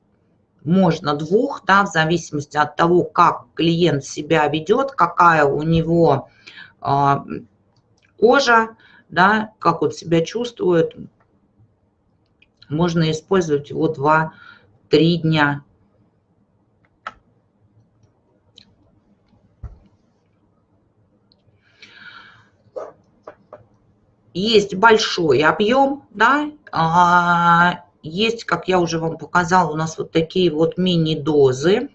[SPEAKER 1] можно двух, да, в зависимости от того, как клиент себя ведет, какая у него а, кожа, да, как он себя чувствует, можно использовать его 2-3 дня. Есть большой объем, да, а, есть, как я уже вам показала, у нас вот такие вот мини-дозы.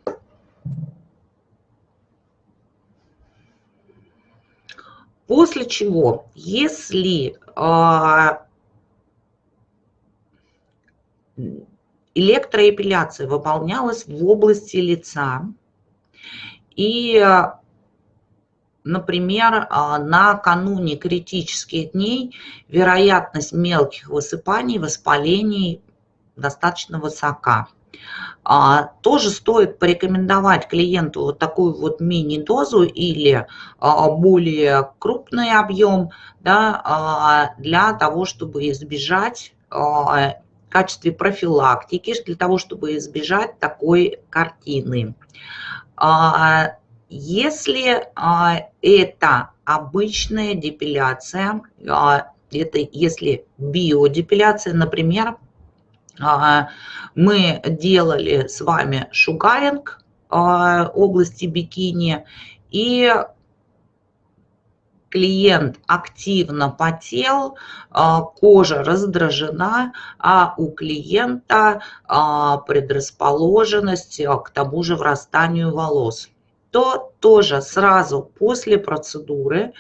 [SPEAKER 1] После чего, если а, электроэпиляция выполнялась в области лица. И, например, а, накануне критических дней вероятность мелких высыпаний, воспалений достаточно высока. А, тоже стоит порекомендовать клиенту вот такую вот мини-дозу или а, более крупный объем да, для того, чтобы избежать в качестве профилактики, для того, чтобы избежать такой картины. А, если а, это обычная депиляция, а, это если биодепиляция, например, мы делали с вами шугаринг области бикини, и клиент активно потел, а, кожа раздражена, а у клиента а, предрасположенность а, к тому же врастанию волос, то тоже сразу после процедуры,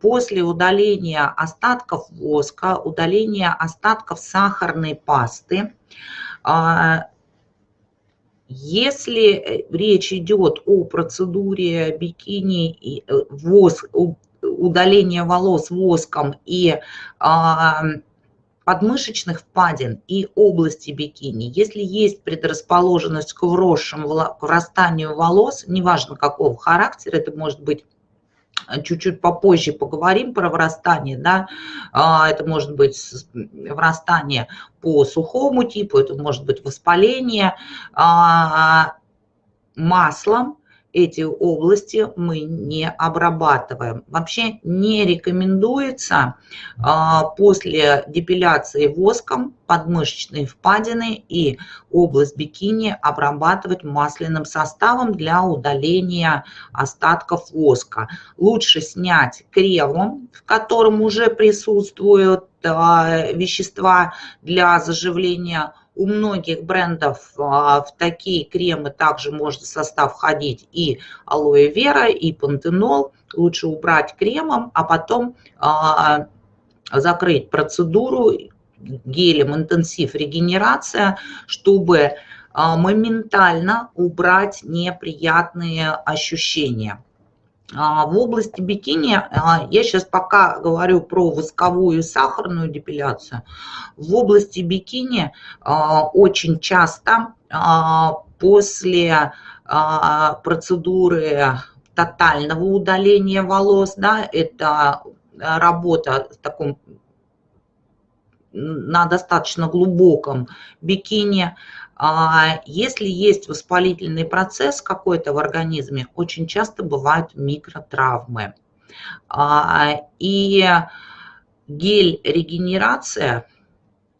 [SPEAKER 1] после удаления остатков воска, удаления остатков сахарной пасты, если э, речь идет о процедуре бикини и э, воск, удаления волос воском и а, подмышечных впадин и области бикини, если есть предрасположенность к вросшим, к врастанию волос, неважно какого характера, это может быть чуть-чуть попозже поговорим про врастание, да, а, это может быть врастание по сухому типу, это может быть воспаление а, маслом, эти области мы не обрабатываем. Вообще не рекомендуется а, после депиляции воском подмышечные впадины и область бикини обрабатывать масляным составом для удаления остатков воска. Лучше снять кремом, в котором уже присутствуют а, вещества для заживления у многих брендов а, в такие кремы также может в состав входить и алоэ вера, и пантенол. Лучше убрать кремом, а потом а, закрыть процедуру гелем интенсив регенерация, чтобы моментально убрать неприятные ощущения. В области бикини, я сейчас пока говорю про восковую и сахарную депиляцию, в области бикини очень часто после процедуры тотального удаления волос, да, это работа в таком на достаточно глубоком бикини. А если есть воспалительный процесс какой-то в организме, очень часто бывают микротравмы. А, и гель-регенерация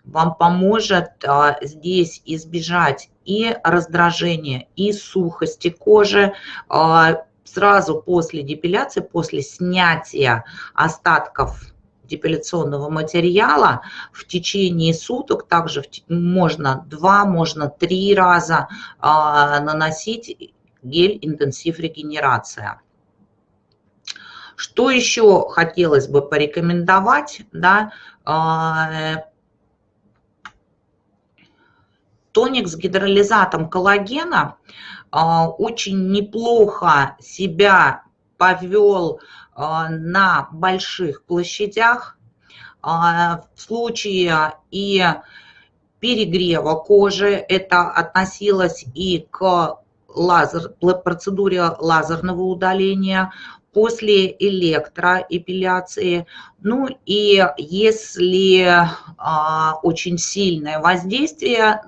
[SPEAKER 1] вам поможет а, здесь избежать и раздражения, и сухости кожи, сразу после депиляции, после снятия остатков депиляционного материала в течение суток, также можно два, можно три раза а, наносить гель интенсив регенерация. Что еще хотелось бы порекомендовать, да, а, тоник с гидролизатом коллагена а, очень неплохо себя повел на больших площадях. А, в случае и перегрева кожи это относилось и к лазер, процедуре лазерного удаления, после электроэпиляции. Ну и если а, очень сильное воздействие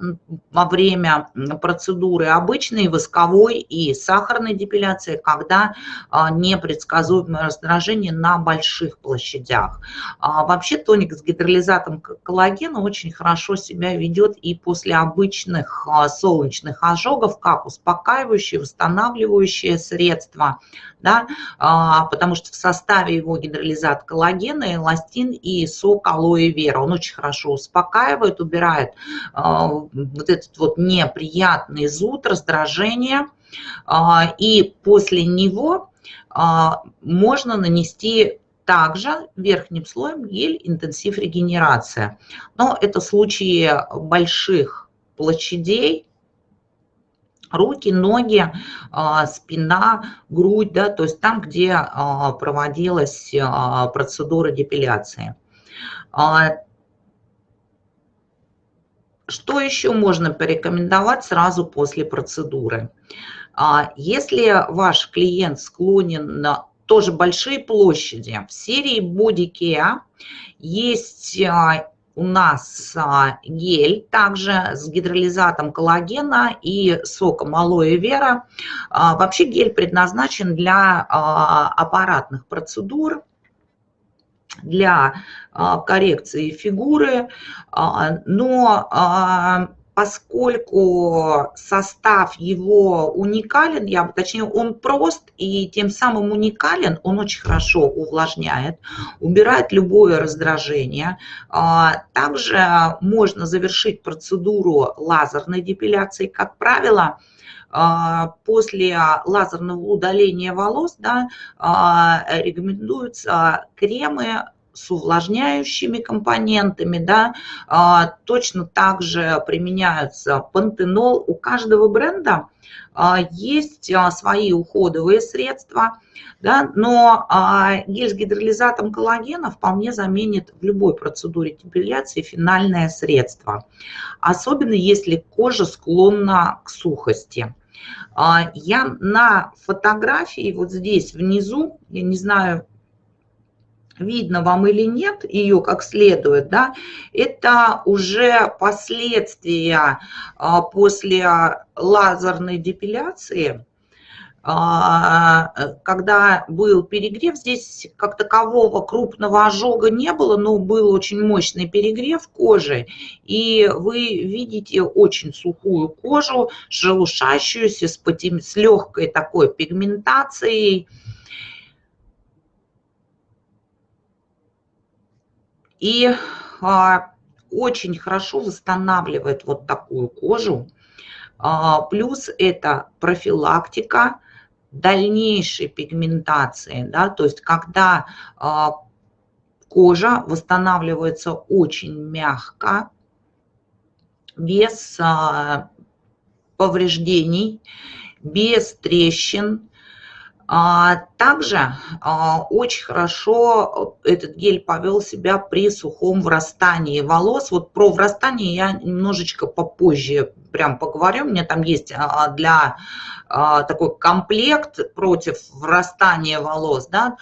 [SPEAKER 1] во время процедуры обычной, восковой и сахарной депиляции, когда а, непредсказуемое раздражение на больших площадях. А, вообще тоник с гидролизатом коллагена очень хорошо себя ведет и после обычных а, солнечных ожогов, как успокаивающее, восстанавливающее средство, да, а, потому что в составе его гидролизат коллагена, эластин и сок алоэ вера. Он очень хорошо успокаивает, убирает а, вот этот вот неприятный зуд, раздражение. А, и после него можно нанести также верхним слоем гель интенсив регенерация. Но это случаи больших площадей, руки, ноги, а, спина, грудь, да, то есть там, где а, проводилась а, процедура депиляции. Что еще можно порекомендовать сразу после процедуры? Если ваш клиент склонен на тоже большие площади, в серии Body Care есть у нас а, гель также с гидролизатом коллагена и соком алоэ вера. А, вообще гель предназначен для а, аппаратных процедур, для коррекции фигуры, но поскольку состав его уникален, я, точнее он прост и тем самым уникален, он очень хорошо увлажняет, убирает любое раздражение. А, также можно завершить процедуру лазерной депиляции, как правило, а, после лазерного удаления волос да, а, рекомендуются кремы с увлажняющими компонентами, да, а, точно так же применяются пантенол. У каждого бренда а, есть а, свои уходовые средства, да, но гель с гидролизатом коллагена вполне заменит в любой процедуре депиляции финальное средство, особенно если кожа склонна к сухости. Я на фотографии вот здесь внизу, я не знаю, видно вам или нет ее как следует, да, это уже последствия а, после лазерной депиляции, а, когда был перегрев, здесь как такового крупного ожога не было, но был очень мощный перегрев кожи, и вы видите очень сухую кожу, шелушащуюся, с, с легкой такой пигментацией, И а, очень хорошо восстанавливает вот такую кожу. А, плюс это профилактика дальнейшей пигментации. Да, то есть когда а, кожа восстанавливается очень мягко, без повреждений, без трещин, а, также а, очень хорошо этот гель повел себя при сухом врастании волос. Вот про врастание я немножечко попозже прям поговорю. У меня там есть а, для такой комплект против врастания волос. Да?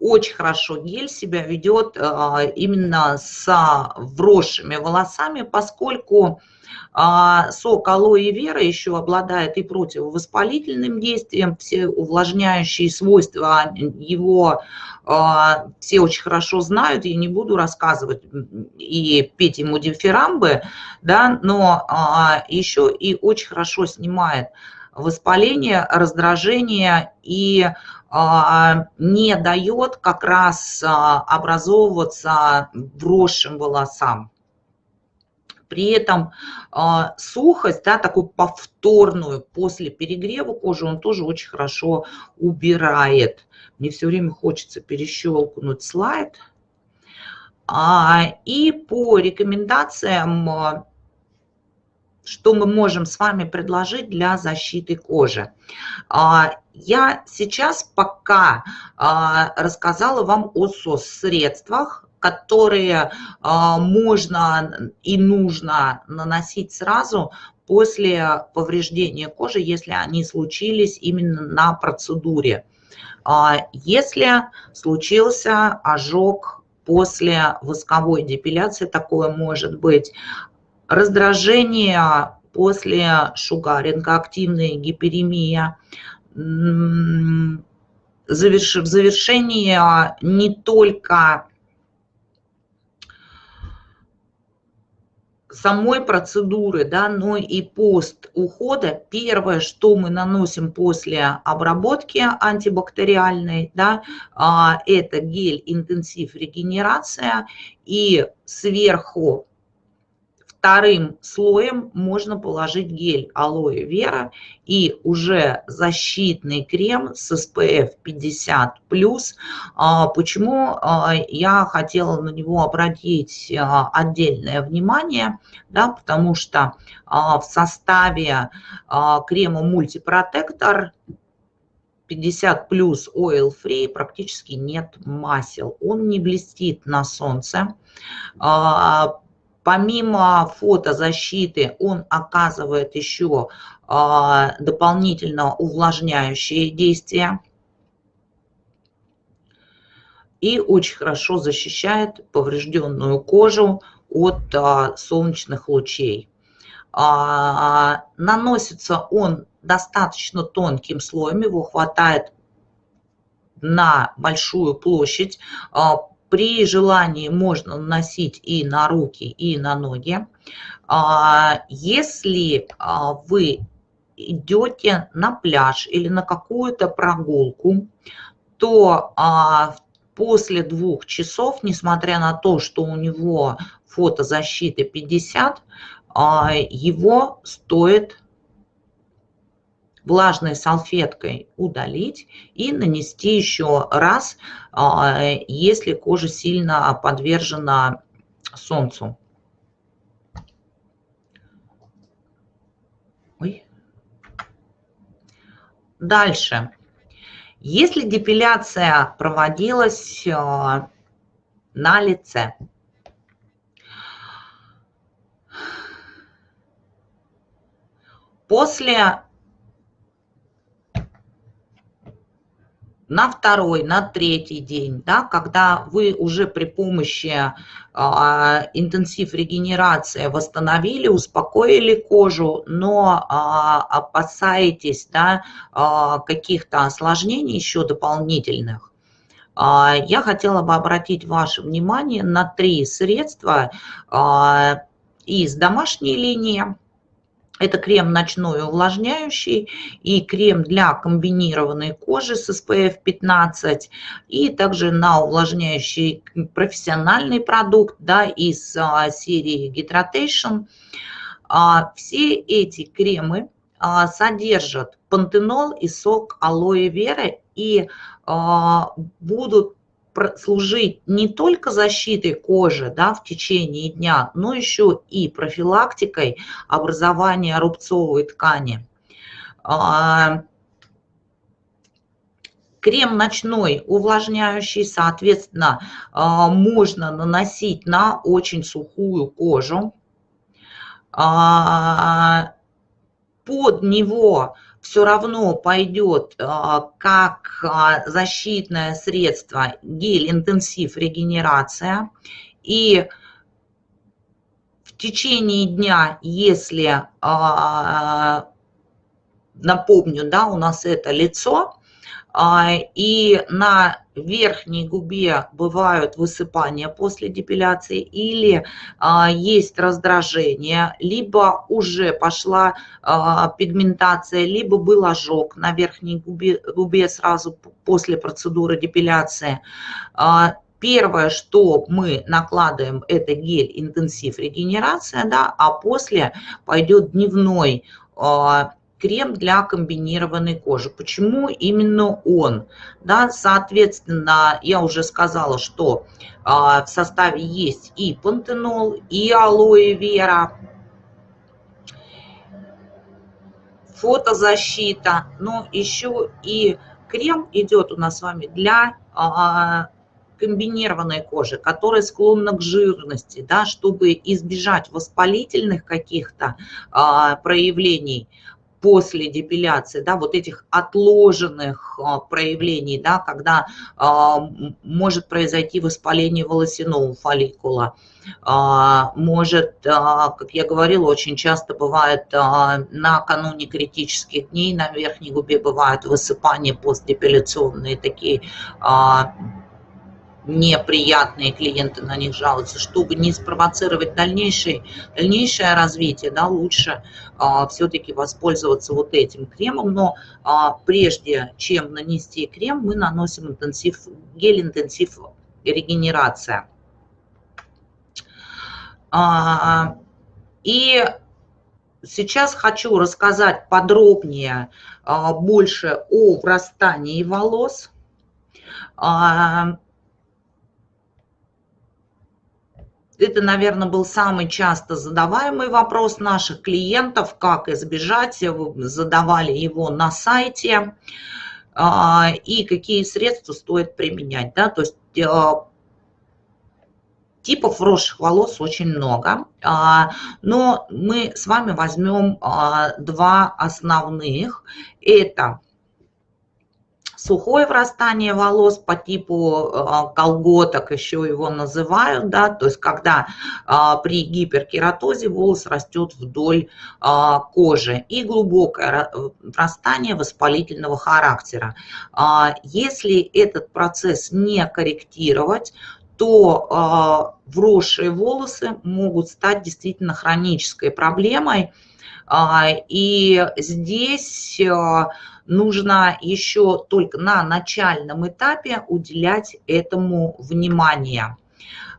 [SPEAKER 1] Очень хорошо гель себя ведет именно с вросшими волосами, поскольку а сок алоэ вера еще обладает и противовоспалительным действием, все увлажняющие свойства его а, все очень хорошо знают, я не буду рассказывать и петь ему дифирамбы, да, но а, еще и очень хорошо снимает воспаление, раздражение и не дает как раз образовываться вросшим волосам. При этом э, сухость, да, такую повторную после перегрева кожи, он тоже очень хорошо убирает. Мне все время хочется перещелкнуть слайд. А, и по рекомендациям, а, что мы можем с вами предложить для защиты кожи. А, я сейчас пока рассказала вам о средствах которые а, можно и нужно наносить сразу после повреждения кожи, если они случились именно на процедуре. А, если случился ожог после восковой депиляции, такое может быть. Раздражение после шугаринга, активная гиперемия, завершение не только самой процедуры, да, но и пост ухода, первое, что мы наносим после обработки антибактериальной, да, а, это гель интенсив регенерация и сверху Вторым слоем можно положить гель алоэ вера и уже защитный крем с SPF 50+. А, почему а, я хотела на него обратить а, отдельное внимание? Да, потому что в составе крема мультипротектор 50 плюс oil free практически нет масел. Он не блестит на солнце Помимо фотозащиты он оказывает еще а, дополнительно увлажняющие действия и очень хорошо защищает поврежденную кожу от а, солнечных лучей. А, наносится он достаточно тонким слоем, его хватает на большую площадь, при желании можно наносить и на руки, и на ноги. А, если а, вы идете на пляж или на какую-то прогулку, то а, после двух часов, несмотря на то, что у него фотозащита 50, его стоит влажной салфеткой удалить и нанести еще раз, а, если кожа сильно подвержена солнцу. Ой. Дальше. Если депиляция проводилась а, на лице, после на второй, на третий день, да, когда вы уже при помощи а, интенсив регенерации восстановили, успокоили кожу, но а, опасаетесь да, а, каких-то осложнений еще дополнительных, а, я хотела бы обратить ваше внимание на три средства а, из домашней линии. Это крем ночной увлажняющий и крем для комбинированной кожи с SPF 15 и также на увлажняющий профессиональный продукт да, из а, серии Hydration. А, все эти кремы а, содержат пантенол и сок алоэ веры и а, будут служить не только защитой кожи да, в течение дня, но еще и профилактикой образования рубцовой ткани. А, крем ночной увлажняющий, соответственно, а, можно наносить на очень сухую кожу. А, под него все равно пойдет как защитное средство гель-интенсив регенерация. И в течение дня, если напомню, да, у нас это лицо, а, и на верхней губе бывают высыпания после депиляции или а, есть раздражение, либо уже пошла а, пигментация, либо был ожог на верхней губе, губе сразу после процедуры депиляции. Первое, что мы накладываем, это гель интенсив регенерация, да, а после пойдет дневной крем для комбинированной кожи. Почему именно он? Да, соответственно, я уже сказала, что а, в составе есть и пантенол, и алоэ вера, фотозащита, но еще и крем идет у нас с вами для а, комбинированной кожи, которая склонна к жирности, да, чтобы избежать воспалительных каких-то а, проявлений, после депиляции, да, вот этих отложенных а, проявлений, да, когда а, может произойти воспаление волосяного фолликула, а, может, как я говорила, очень часто бывает накануне критических дней на верхней губе бывают высыпания постдепиляционные такие неприятные клиенты на них жалуются, чтобы не спровоцировать дальнейшее, дальнейшее развитие, да, лучше а, все-таки воспользоваться вот этим кремом, но а, прежде чем нанести крем, мы наносим интенсив, гель-интенсив регенерация. А, и сейчас хочу рассказать подробнее а, больше о врастании волос. А, Это, наверное, был самый часто задаваемый вопрос наших клиентов, как избежать, задавали его на сайте, а, и какие средства стоит применять. Да? То есть а, типов вросших волос очень много, а, но мы с вами возьмем два основных. Это сухое врастание волос по типу а, колготок, еще его называют, да, то есть когда а, при гиперкератозе волос растет вдоль а, кожи и глубокое врастание воспалительного характера. Если этот процесс не корректировать, то вросшие волосы могут стать действительно хронической проблемой. И здесь нужно еще только на начальном этапе уделять этому внимание.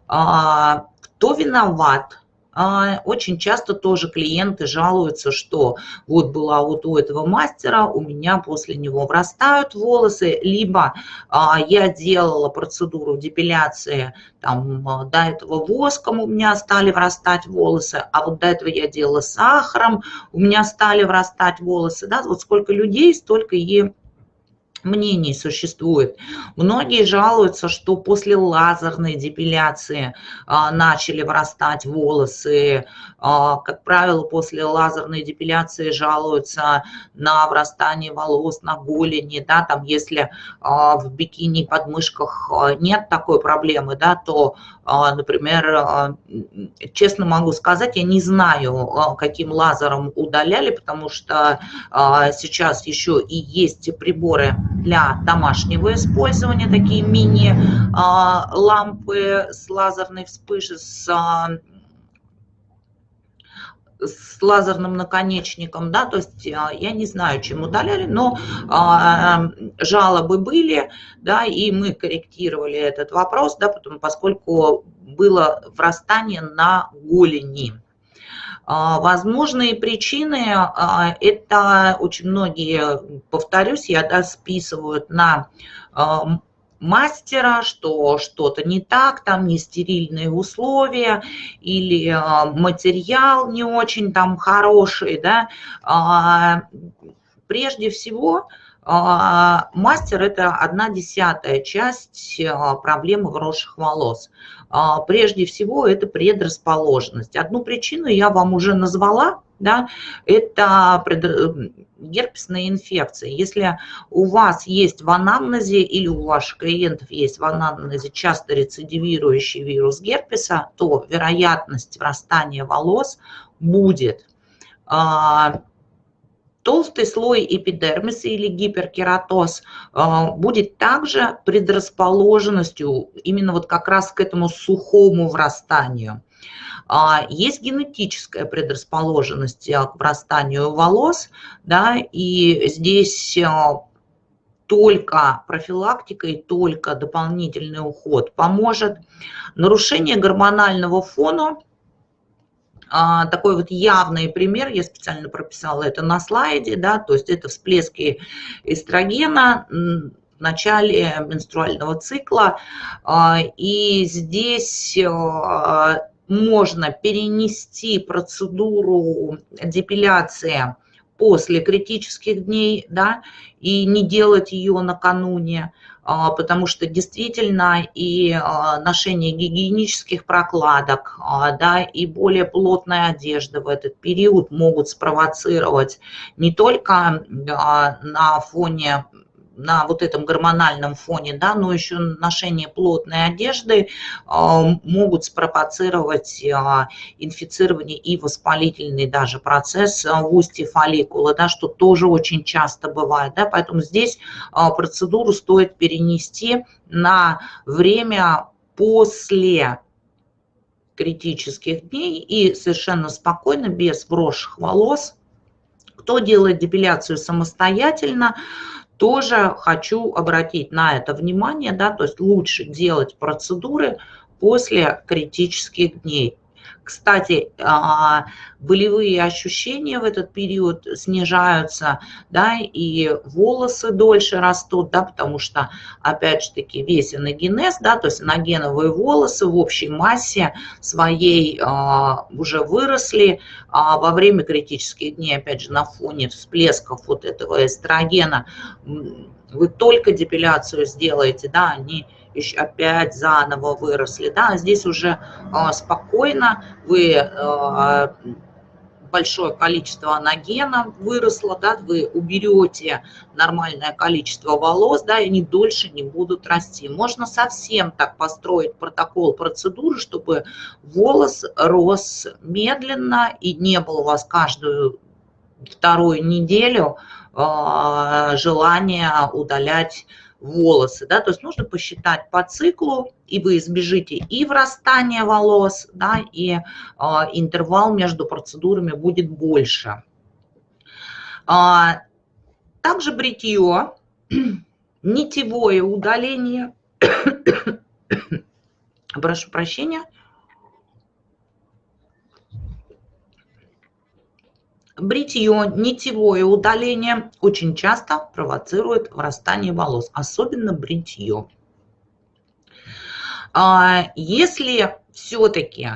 [SPEAKER 1] А, кто виноват? А, очень часто тоже клиенты жалуются, что вот была вот у этого мастера, у меня после него врастают волосы, либо а, я делала процедуру депиляции, там до этого воском у меня стали врастать волосы, а вот до этого я делала сахаром, у меня стали врастать волосы, да, вот сколько людей, столько и мнений существует. Многие жалуются, что после лазерной депиляции а, начали вырастать волосы. А, как правило, после лазерной депиляции жалуются на врастание волос на голени. Да, там, если а, в бикини подмышках а, нет такой проблемы, да, то, например, а, честно могу сказать, я не знаю, а, каким лазером удаляли, потому что а, сейчас еще и есть приборы для домашнего использования, такие мини-лампы с лазерной вспышкой, с с лазерным наконечником, да, то есть я не знаю, чем удаляли, но а, жалобы были, да, и мы корректировали этот вопрос, да, потому, поскольку было врастание на голени. А, возможные причины а, – это очень многие, повторюсь, я да, списывают на а, мастера, что что-то не так, там не стерильные условия или а, материал не очень там хороший, да, а, прежде всего а, мастер – это одна десятая часть проблемы вросших волос. Прежде всего, это предрасположенность. Одну причину я вам уже назвала, да, это герпесная инфекция. Если у вас есть в анамнезе или у ваших клиентов есть в анамнезе часто рецидивирующий вирус герпеса, то вероятность врастания волос будет. А, толстый слой эпидермиса или гиперкератоз а, будет также предрасположенностью именно вот как раз к этому сухому врастанию. А, есть генетическая предрасположенность э, к врастанию волос, да, и здесь э, только профилактика и только дополнительный уход поможет. Нарушение гормонального фона а, такой вот явный пример, я специально прописала это на слайде, да, то есть это всплески эстрогена в начале менструального цикла, а, и здесь э, можно перенести процедуру депиляции после критических дней, да, и не делать ее накануне, а, потому что действительно и а, ношение гигиенических прокладок, а, да, и более плотная одежда в этот период могут спровоцировать не только на фоне на вот этом гормональном фоне, да, но еще ношение плотной одежды а, могут спровоцировать а, инфицирование и воспалительный даже процесс а, в устье фолликула, да, что тоже очень часто бывает. Да, поэтому здесь процедуру стоит перенести на время после критических дней и совершенно спокойно, без вросших волос. Кто делает депиляцию самостоятельно, тоже хочу обратить на это внимание, да, то есть лучше делать процедуры после критических дней. Кстати, а, болевые ощущения в этот период снижаются, да, и волосы дольше растут, да, потому что, опять же таки, весь эногенез, да, то есть эногеновые волосы в общей массе своей а, уже выросли а во время критических дней, опять же, на фоне всплесков вот этого эстрогена, вы только депиляцию сделаете, да, они опять заново выросли. Да, здесь уже а, спокойно вы а, большое количество анагена выросло, да, вы уберете нормальное количество волос, да, и они дольше не будут расти. Можно совсем так построить протокол процедуры, чтобы волос рос медленно и не было у вас каждую вторую неделю э, желания удалять да, то есть нужно посчитать по циклу, и вы избежите и врастания волос, да, и э, интервал между процедурами будет больше. А, также бритье, нитевое удаление, прошу прощения, Бритье, нитевое удаление очень часто провоцирует врастание волос, особенно бритье. А, если все-таки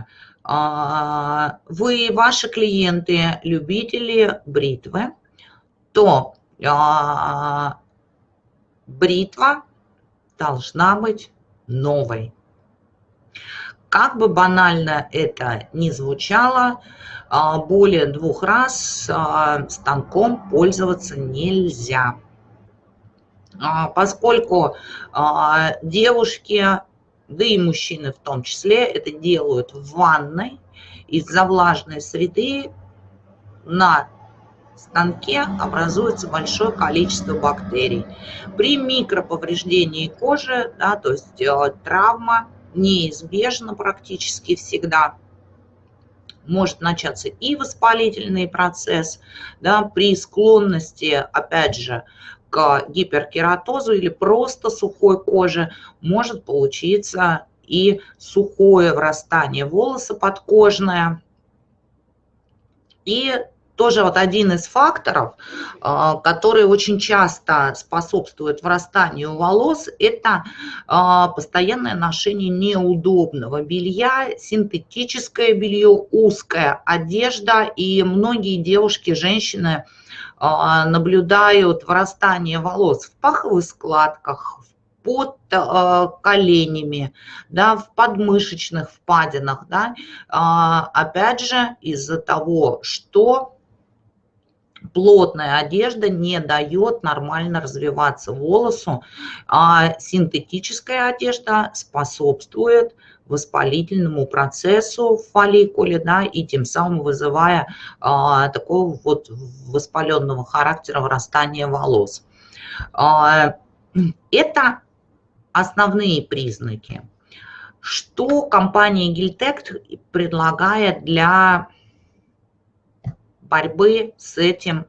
[SPEAKER 1] а, вы, ваши клиенты, любители бритвы, то а, бритва должна быть новой. Как бы банально это ни звучало, а, более двух раз а, станком пользоваться нельзя. А, поскольку девушки, да и мужчины в том числе, это делают в ванной, из-за влажной среды на станке образуется большое количество бактерий. При микроповреждении кожи, да, то есть травма неизбежна практически всегда – может начаться и воспалительный процесс, да, при склонности, опять же, к гиперкератозу или просто сухой коже может получиться и сухое врастание волоса подкожное. И тоже вот один из факторов, а, который очень часто способствует врастанию волос, это а, постоянное ношение неудобного белья, синтетическое белье, узкая одежда. И многие девушки, женщины а, наблюдают врастание волос в паховых складках, под коленями, да, в подмышечных впадинах, да, опять же из-за того, что плотная одежда не дает нормально развиваться волосу, а синтетическая одежда способствует воспалительному процессу в фолликуле, да, и тем самым вызывая а, такого вот воспаленного характера вырастания волос. А, это основные признаки. Что компания Гильтек предлагает для борьбы с этим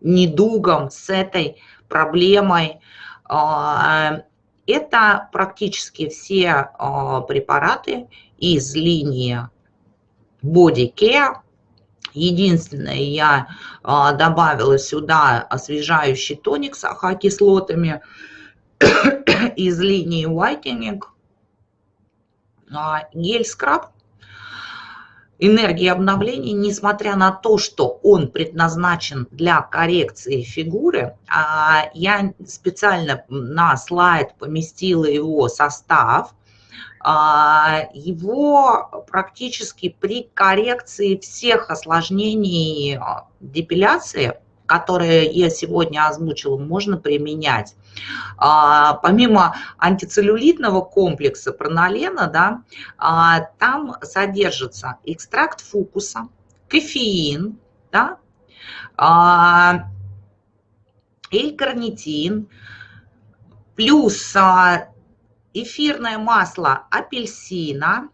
[SPEAKER 1] недугом, с этой проблемой. А, это практически все а, препараты из линии Body Care. Единственное, я а, добавила сюда освежающий тоник с ахокислотами из линии Whitening. Гель-скраб энергии обновления, несмотря на то, что он предназначен для коррекции фигуры, а, я специально на слайд поместила его состав, а, его практически при коррекции всех осложнений а, депиляции которые я сегодня озвучила, можно применять. А, помимо антицеллюлитного комплекса пронолена, да, а, там содержится экстракт фукуса, кофеин, да, а, элькарнитин, плюс эфирное масло апельсина,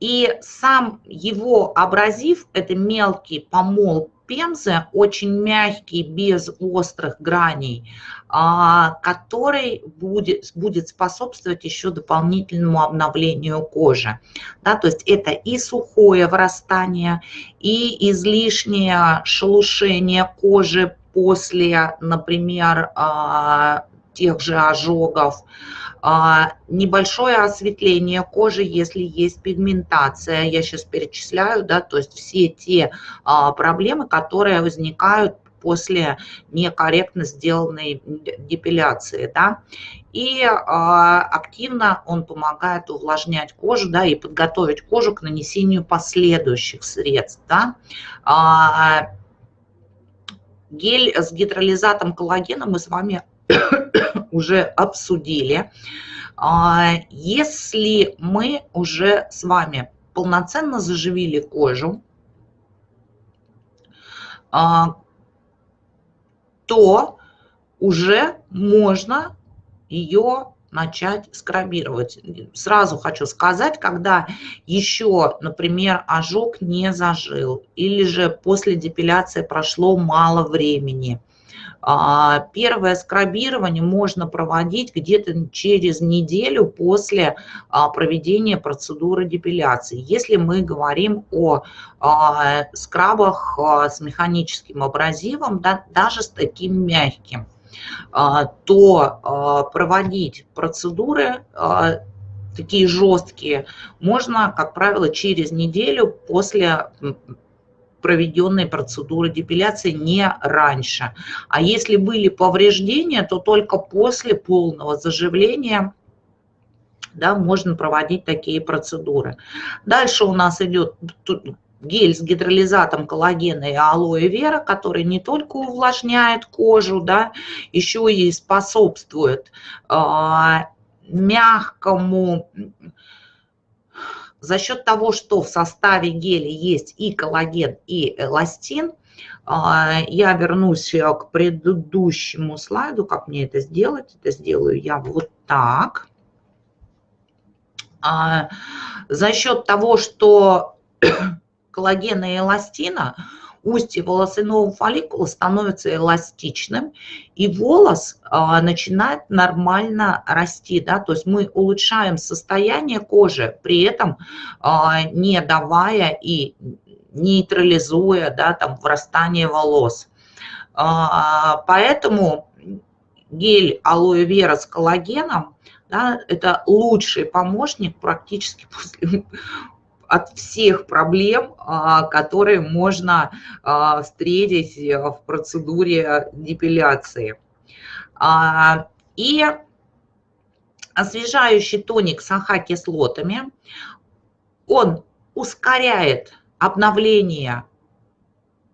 [SPEAKER 1] и сам его абразив, это мелкий помол пемзы, очень мягкий, без острых граней, а, который будет, будет способствовать еще дополнительному обновлению кожи. Да, то есть это и сухое вырастание, и излишнее шелушение кожи после, например, а, тех же ожогов, а, небольшое осветление кожи, если есть пигментация, я сейчас перечисляю, да, то есть все те а, проблемы, которые возникают после некорректно сделанной депиляции, да, и э, активно он помогает увлажнять кожу, да, и подготовить кожу к нанесению последующих средств, да. Э, гель с гидролизатом коллагена мы с вами уже обсудили. А, если мы уже с вами полноценно заживили кожу, а, то уже можно ее начать скрабировать. Сразу хочу сказать, когда еще, например, ожог не зажил, или же после депиляции прошло мало времени, первое скрабирование можно проводить где-то через неделю после а, проведения процедуры депиляции. Если мы говорим о а, скрабах с механическим абразивом, да, даже с таким мягким, то проводить процедуры такие жесткие можно, как правило, через неделю после проведенной процедуры депиляции не раньше. А если были повреждения, то только после полного заживления да, можно проводить такие процедуры. Дальше у нас идет гель с гидролизатом коллагена и алоэ вера, который не только увлажняет кожу, да, еще и способствует э, мягкому за счет того, что в составе геля есть и коллаген, и эластин, а, я вернусь э, к предыдущему слайду, как мне это сделать. Это сделаю я вот так. А, за счет того, что коллагена и эластина устье волосяного фолликула становится эластичным, и волос а, начинает нормально расти. Да? То есть мы улучшаем состояние кожи, при этом а, не давая и нейтрализуя да, там, врастание волос. Поэтому гель алоэ вера с коллагеном да, это лучший помощник практически после, от всех проблем, а, которые можно а, встретить в процедуре депиляции. А, и освежающий тоник с АХ-кислотами, он ускоряет обновление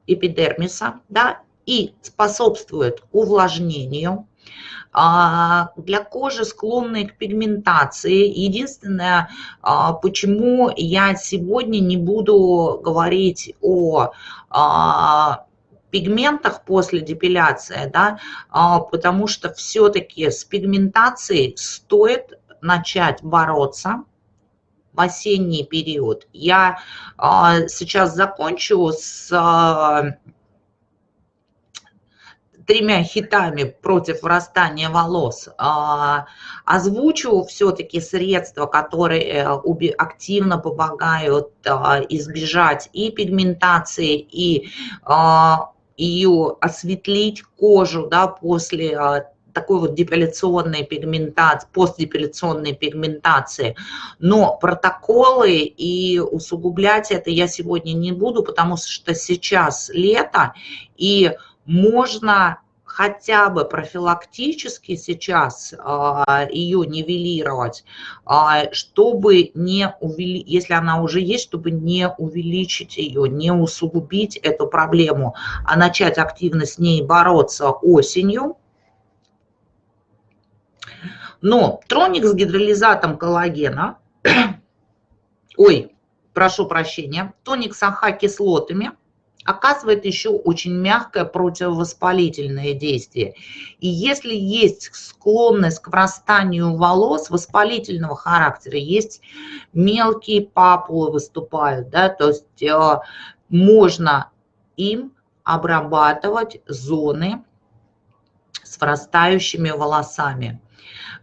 [SPEAKER 1] эпидермиса да, и способствует увлажнению. А, для кожи, склонной к пигментации. Единственное, а, почему я сегодня не буду говорить о а, пигментах после депиляции, да, потому что все-таки с пигментацией стоит начать бороться в осенний период. Я сейчас закончу с тремя хитами против вырастания волос, а, озвучу все-таки средства, которые э, активно помогают а, избежать и пигментации, и а, ее осветлить кожу да, после такой вот депиляционной пигментации, постдепиляционной пигментации. Но протоколы и усугублять это я сегодня не буду, потому что сейчас лето, и можно хотя бы профилактически сейчас а, ее нивелировать, а, чтобы не увеличить, если она уже есть, чтобы не увеличить ее, не усугубить эту проблему, а начать активно с ней бороться осенью. Но троник с гидролизатом коллагена, ой, прошу прощения, тоник с АХ-кислотами – оказывает еще очень мягкое противовоспалительное действие. И если есть склонность к врастанию волос воспалительного характера, есть мелкие папулы выступают, да, то есть э, можно им обрабатывать зоны с врастающими волосами.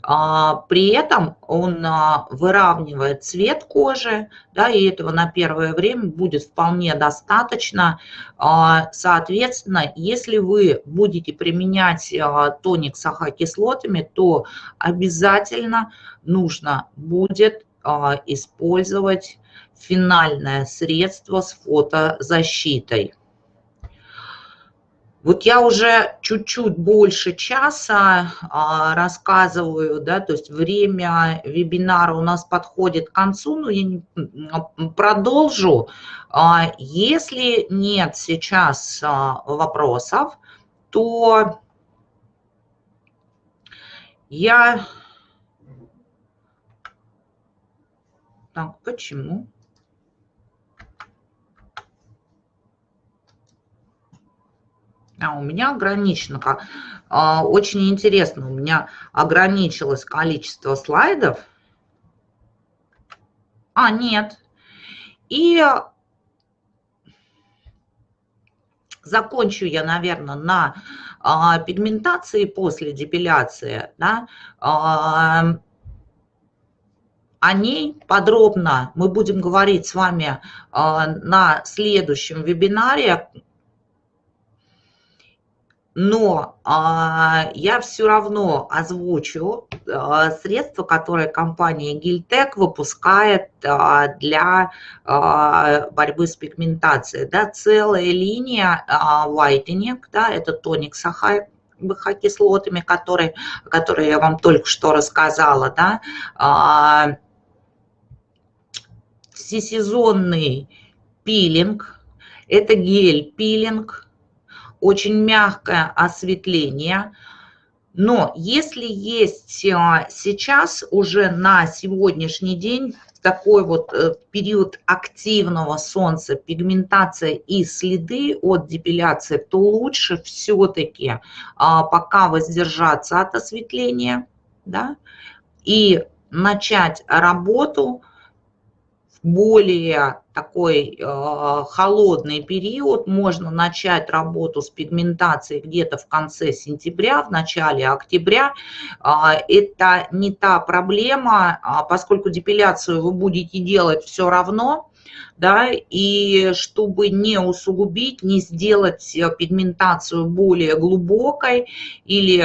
[SPEAKER 1] А, при этом он а, выравнивает цвет кожи, да, и этого на первое время будет вполне достаточно. А, соответственно, если вы будете применять тоник с АХ-кислотами, то обязательно нужно будет использовать финальное средство с фотозащитой. Вот я уже чуть-чуть больше часа а, рассказываю, да, то есть время вебинара у нас подходит к концу, но я не, продолжу. А, если нет сейчас а, вопросов, то я... Так, почему? А у меня ограничено, а, очень интересно, у меня ограничилось количество слайдов. А, нет. И закончу я, наверное, на а, пигментации после депиляции. Да, а, о ней подробно мы будем говорить с вами а, на следующем вебинаре, но а, я все равно озвучу а, средства, которые компания Гильтек выпускает а, для а, борьбы с пигментацией. Да, целая линия а, whitening, да, это тоник с кислотами, которые, которые я вам только что рассказала, да, а, всесезонный пилинг, это гель-пилинг, очень мягкое осветление. Но если есть а, сейчас уже на сегодняшний день такой вот э, период активного солнца, пигментация и следы от депиляции, то лучше все-таки а, пока воздержаться от осветления да, и начать работу более такой э, холодный период, можно начать работу с пигментацией где-то в конце сентября, в начале октября. Э, это не та проблема, э, поскольку депиляцию вы будете делать все равно, да, и чтобы не усугубить, не сделать пигментацию более глубокой или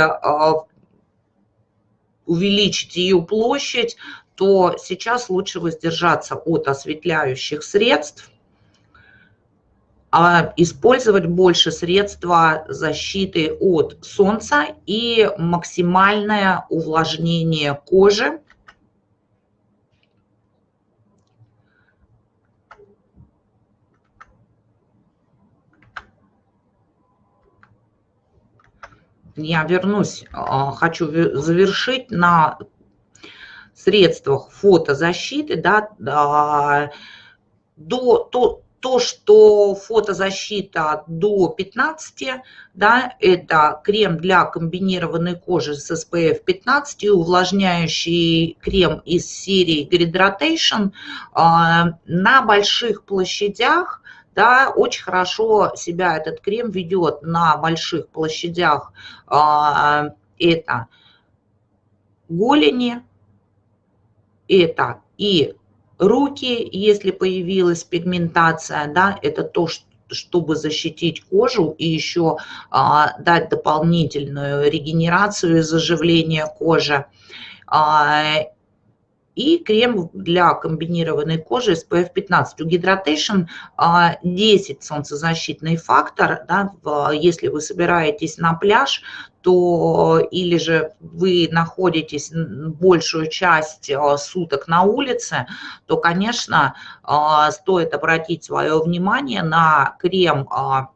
[SPEAKER 1] увеличить ее площадь, то сейчас лучше воздержаться от осветляющих средств, а использовать больше средства защиты от солнца и максимальное увлажнение кожи. Я вернусь, а, хочу завершить на средствах фотозащиты, да, до, то, то, что фотозащита до 15, да, это крем для комбинированной кожи с SPF 15 и увлажняющий крем из серии Gradation а, на больших площадях, да, очень хорошо себя этот крем ведет. На больших площадях, а, это голени, это и руки, если появилась пигментация, да, это то, что чтобы защитить кожу и еще а, дать дополнительную регенерацию и заживление кожи. А, и крем для комбинированной кожи SPF 15. У Hydration 10 солнцезащитный фактор. Да, если вы собираетесь на пляж, то или же вы находитесь большую часть а, суток на улице, то, конечно, а, стоит обратить свое внимание на крем а,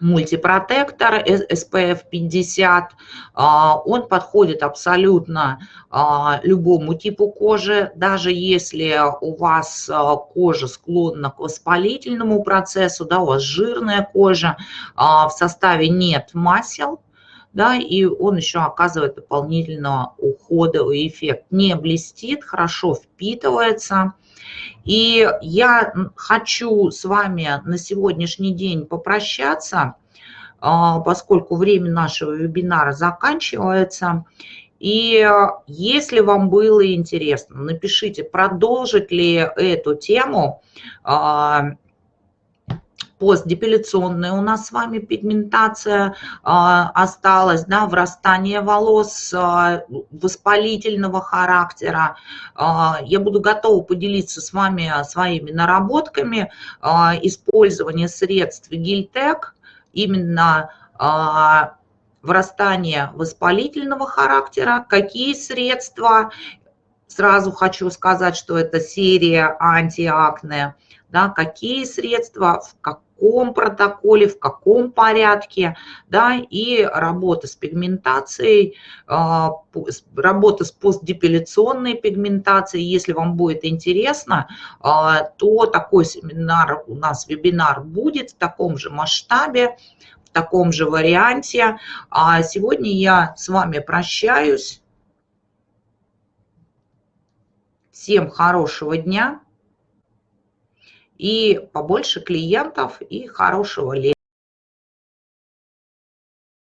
[SPEAKER 1] мультипротектор SPF 50. А, он подходит абсолютно а, любому типу кожи, даже если у вас а, кожа склонна к воспалительному процессу, да, у вас жирная кожа, в составе нет масел, да, и он еще оказывает дополнительно уходовый эффект. Не блестит, хорошо впитывается. И я хочу с вами на сегодняшний день попрощаться, а, поскольку время нашего вебинара заканчивается. И если вам было интересно, напишите, продолжить ли эту тему а, постдепиляционная у нас с вами пигментация а, осталась, да, врастание волос а, воспалительного характера. А, я буду готова поделиться с вами своими наработками использования средств Гильтек именно врастание воспалительного характера, какие средства, сразу хочу сказать, что это серия антиакне, да, какие средства, в каком каком протоколе, в каком порядке, да, и работа с пигментацией, а, работа с постдепиляционной пигментацией. Если вам будет интересно, а, то такой семинар у нас, вебинар будет в таком же масштабе, в таком же варианте. А сегодня я с вами прощаюсь. Всем хорошего дня и побольше клиентов и хорошего лета.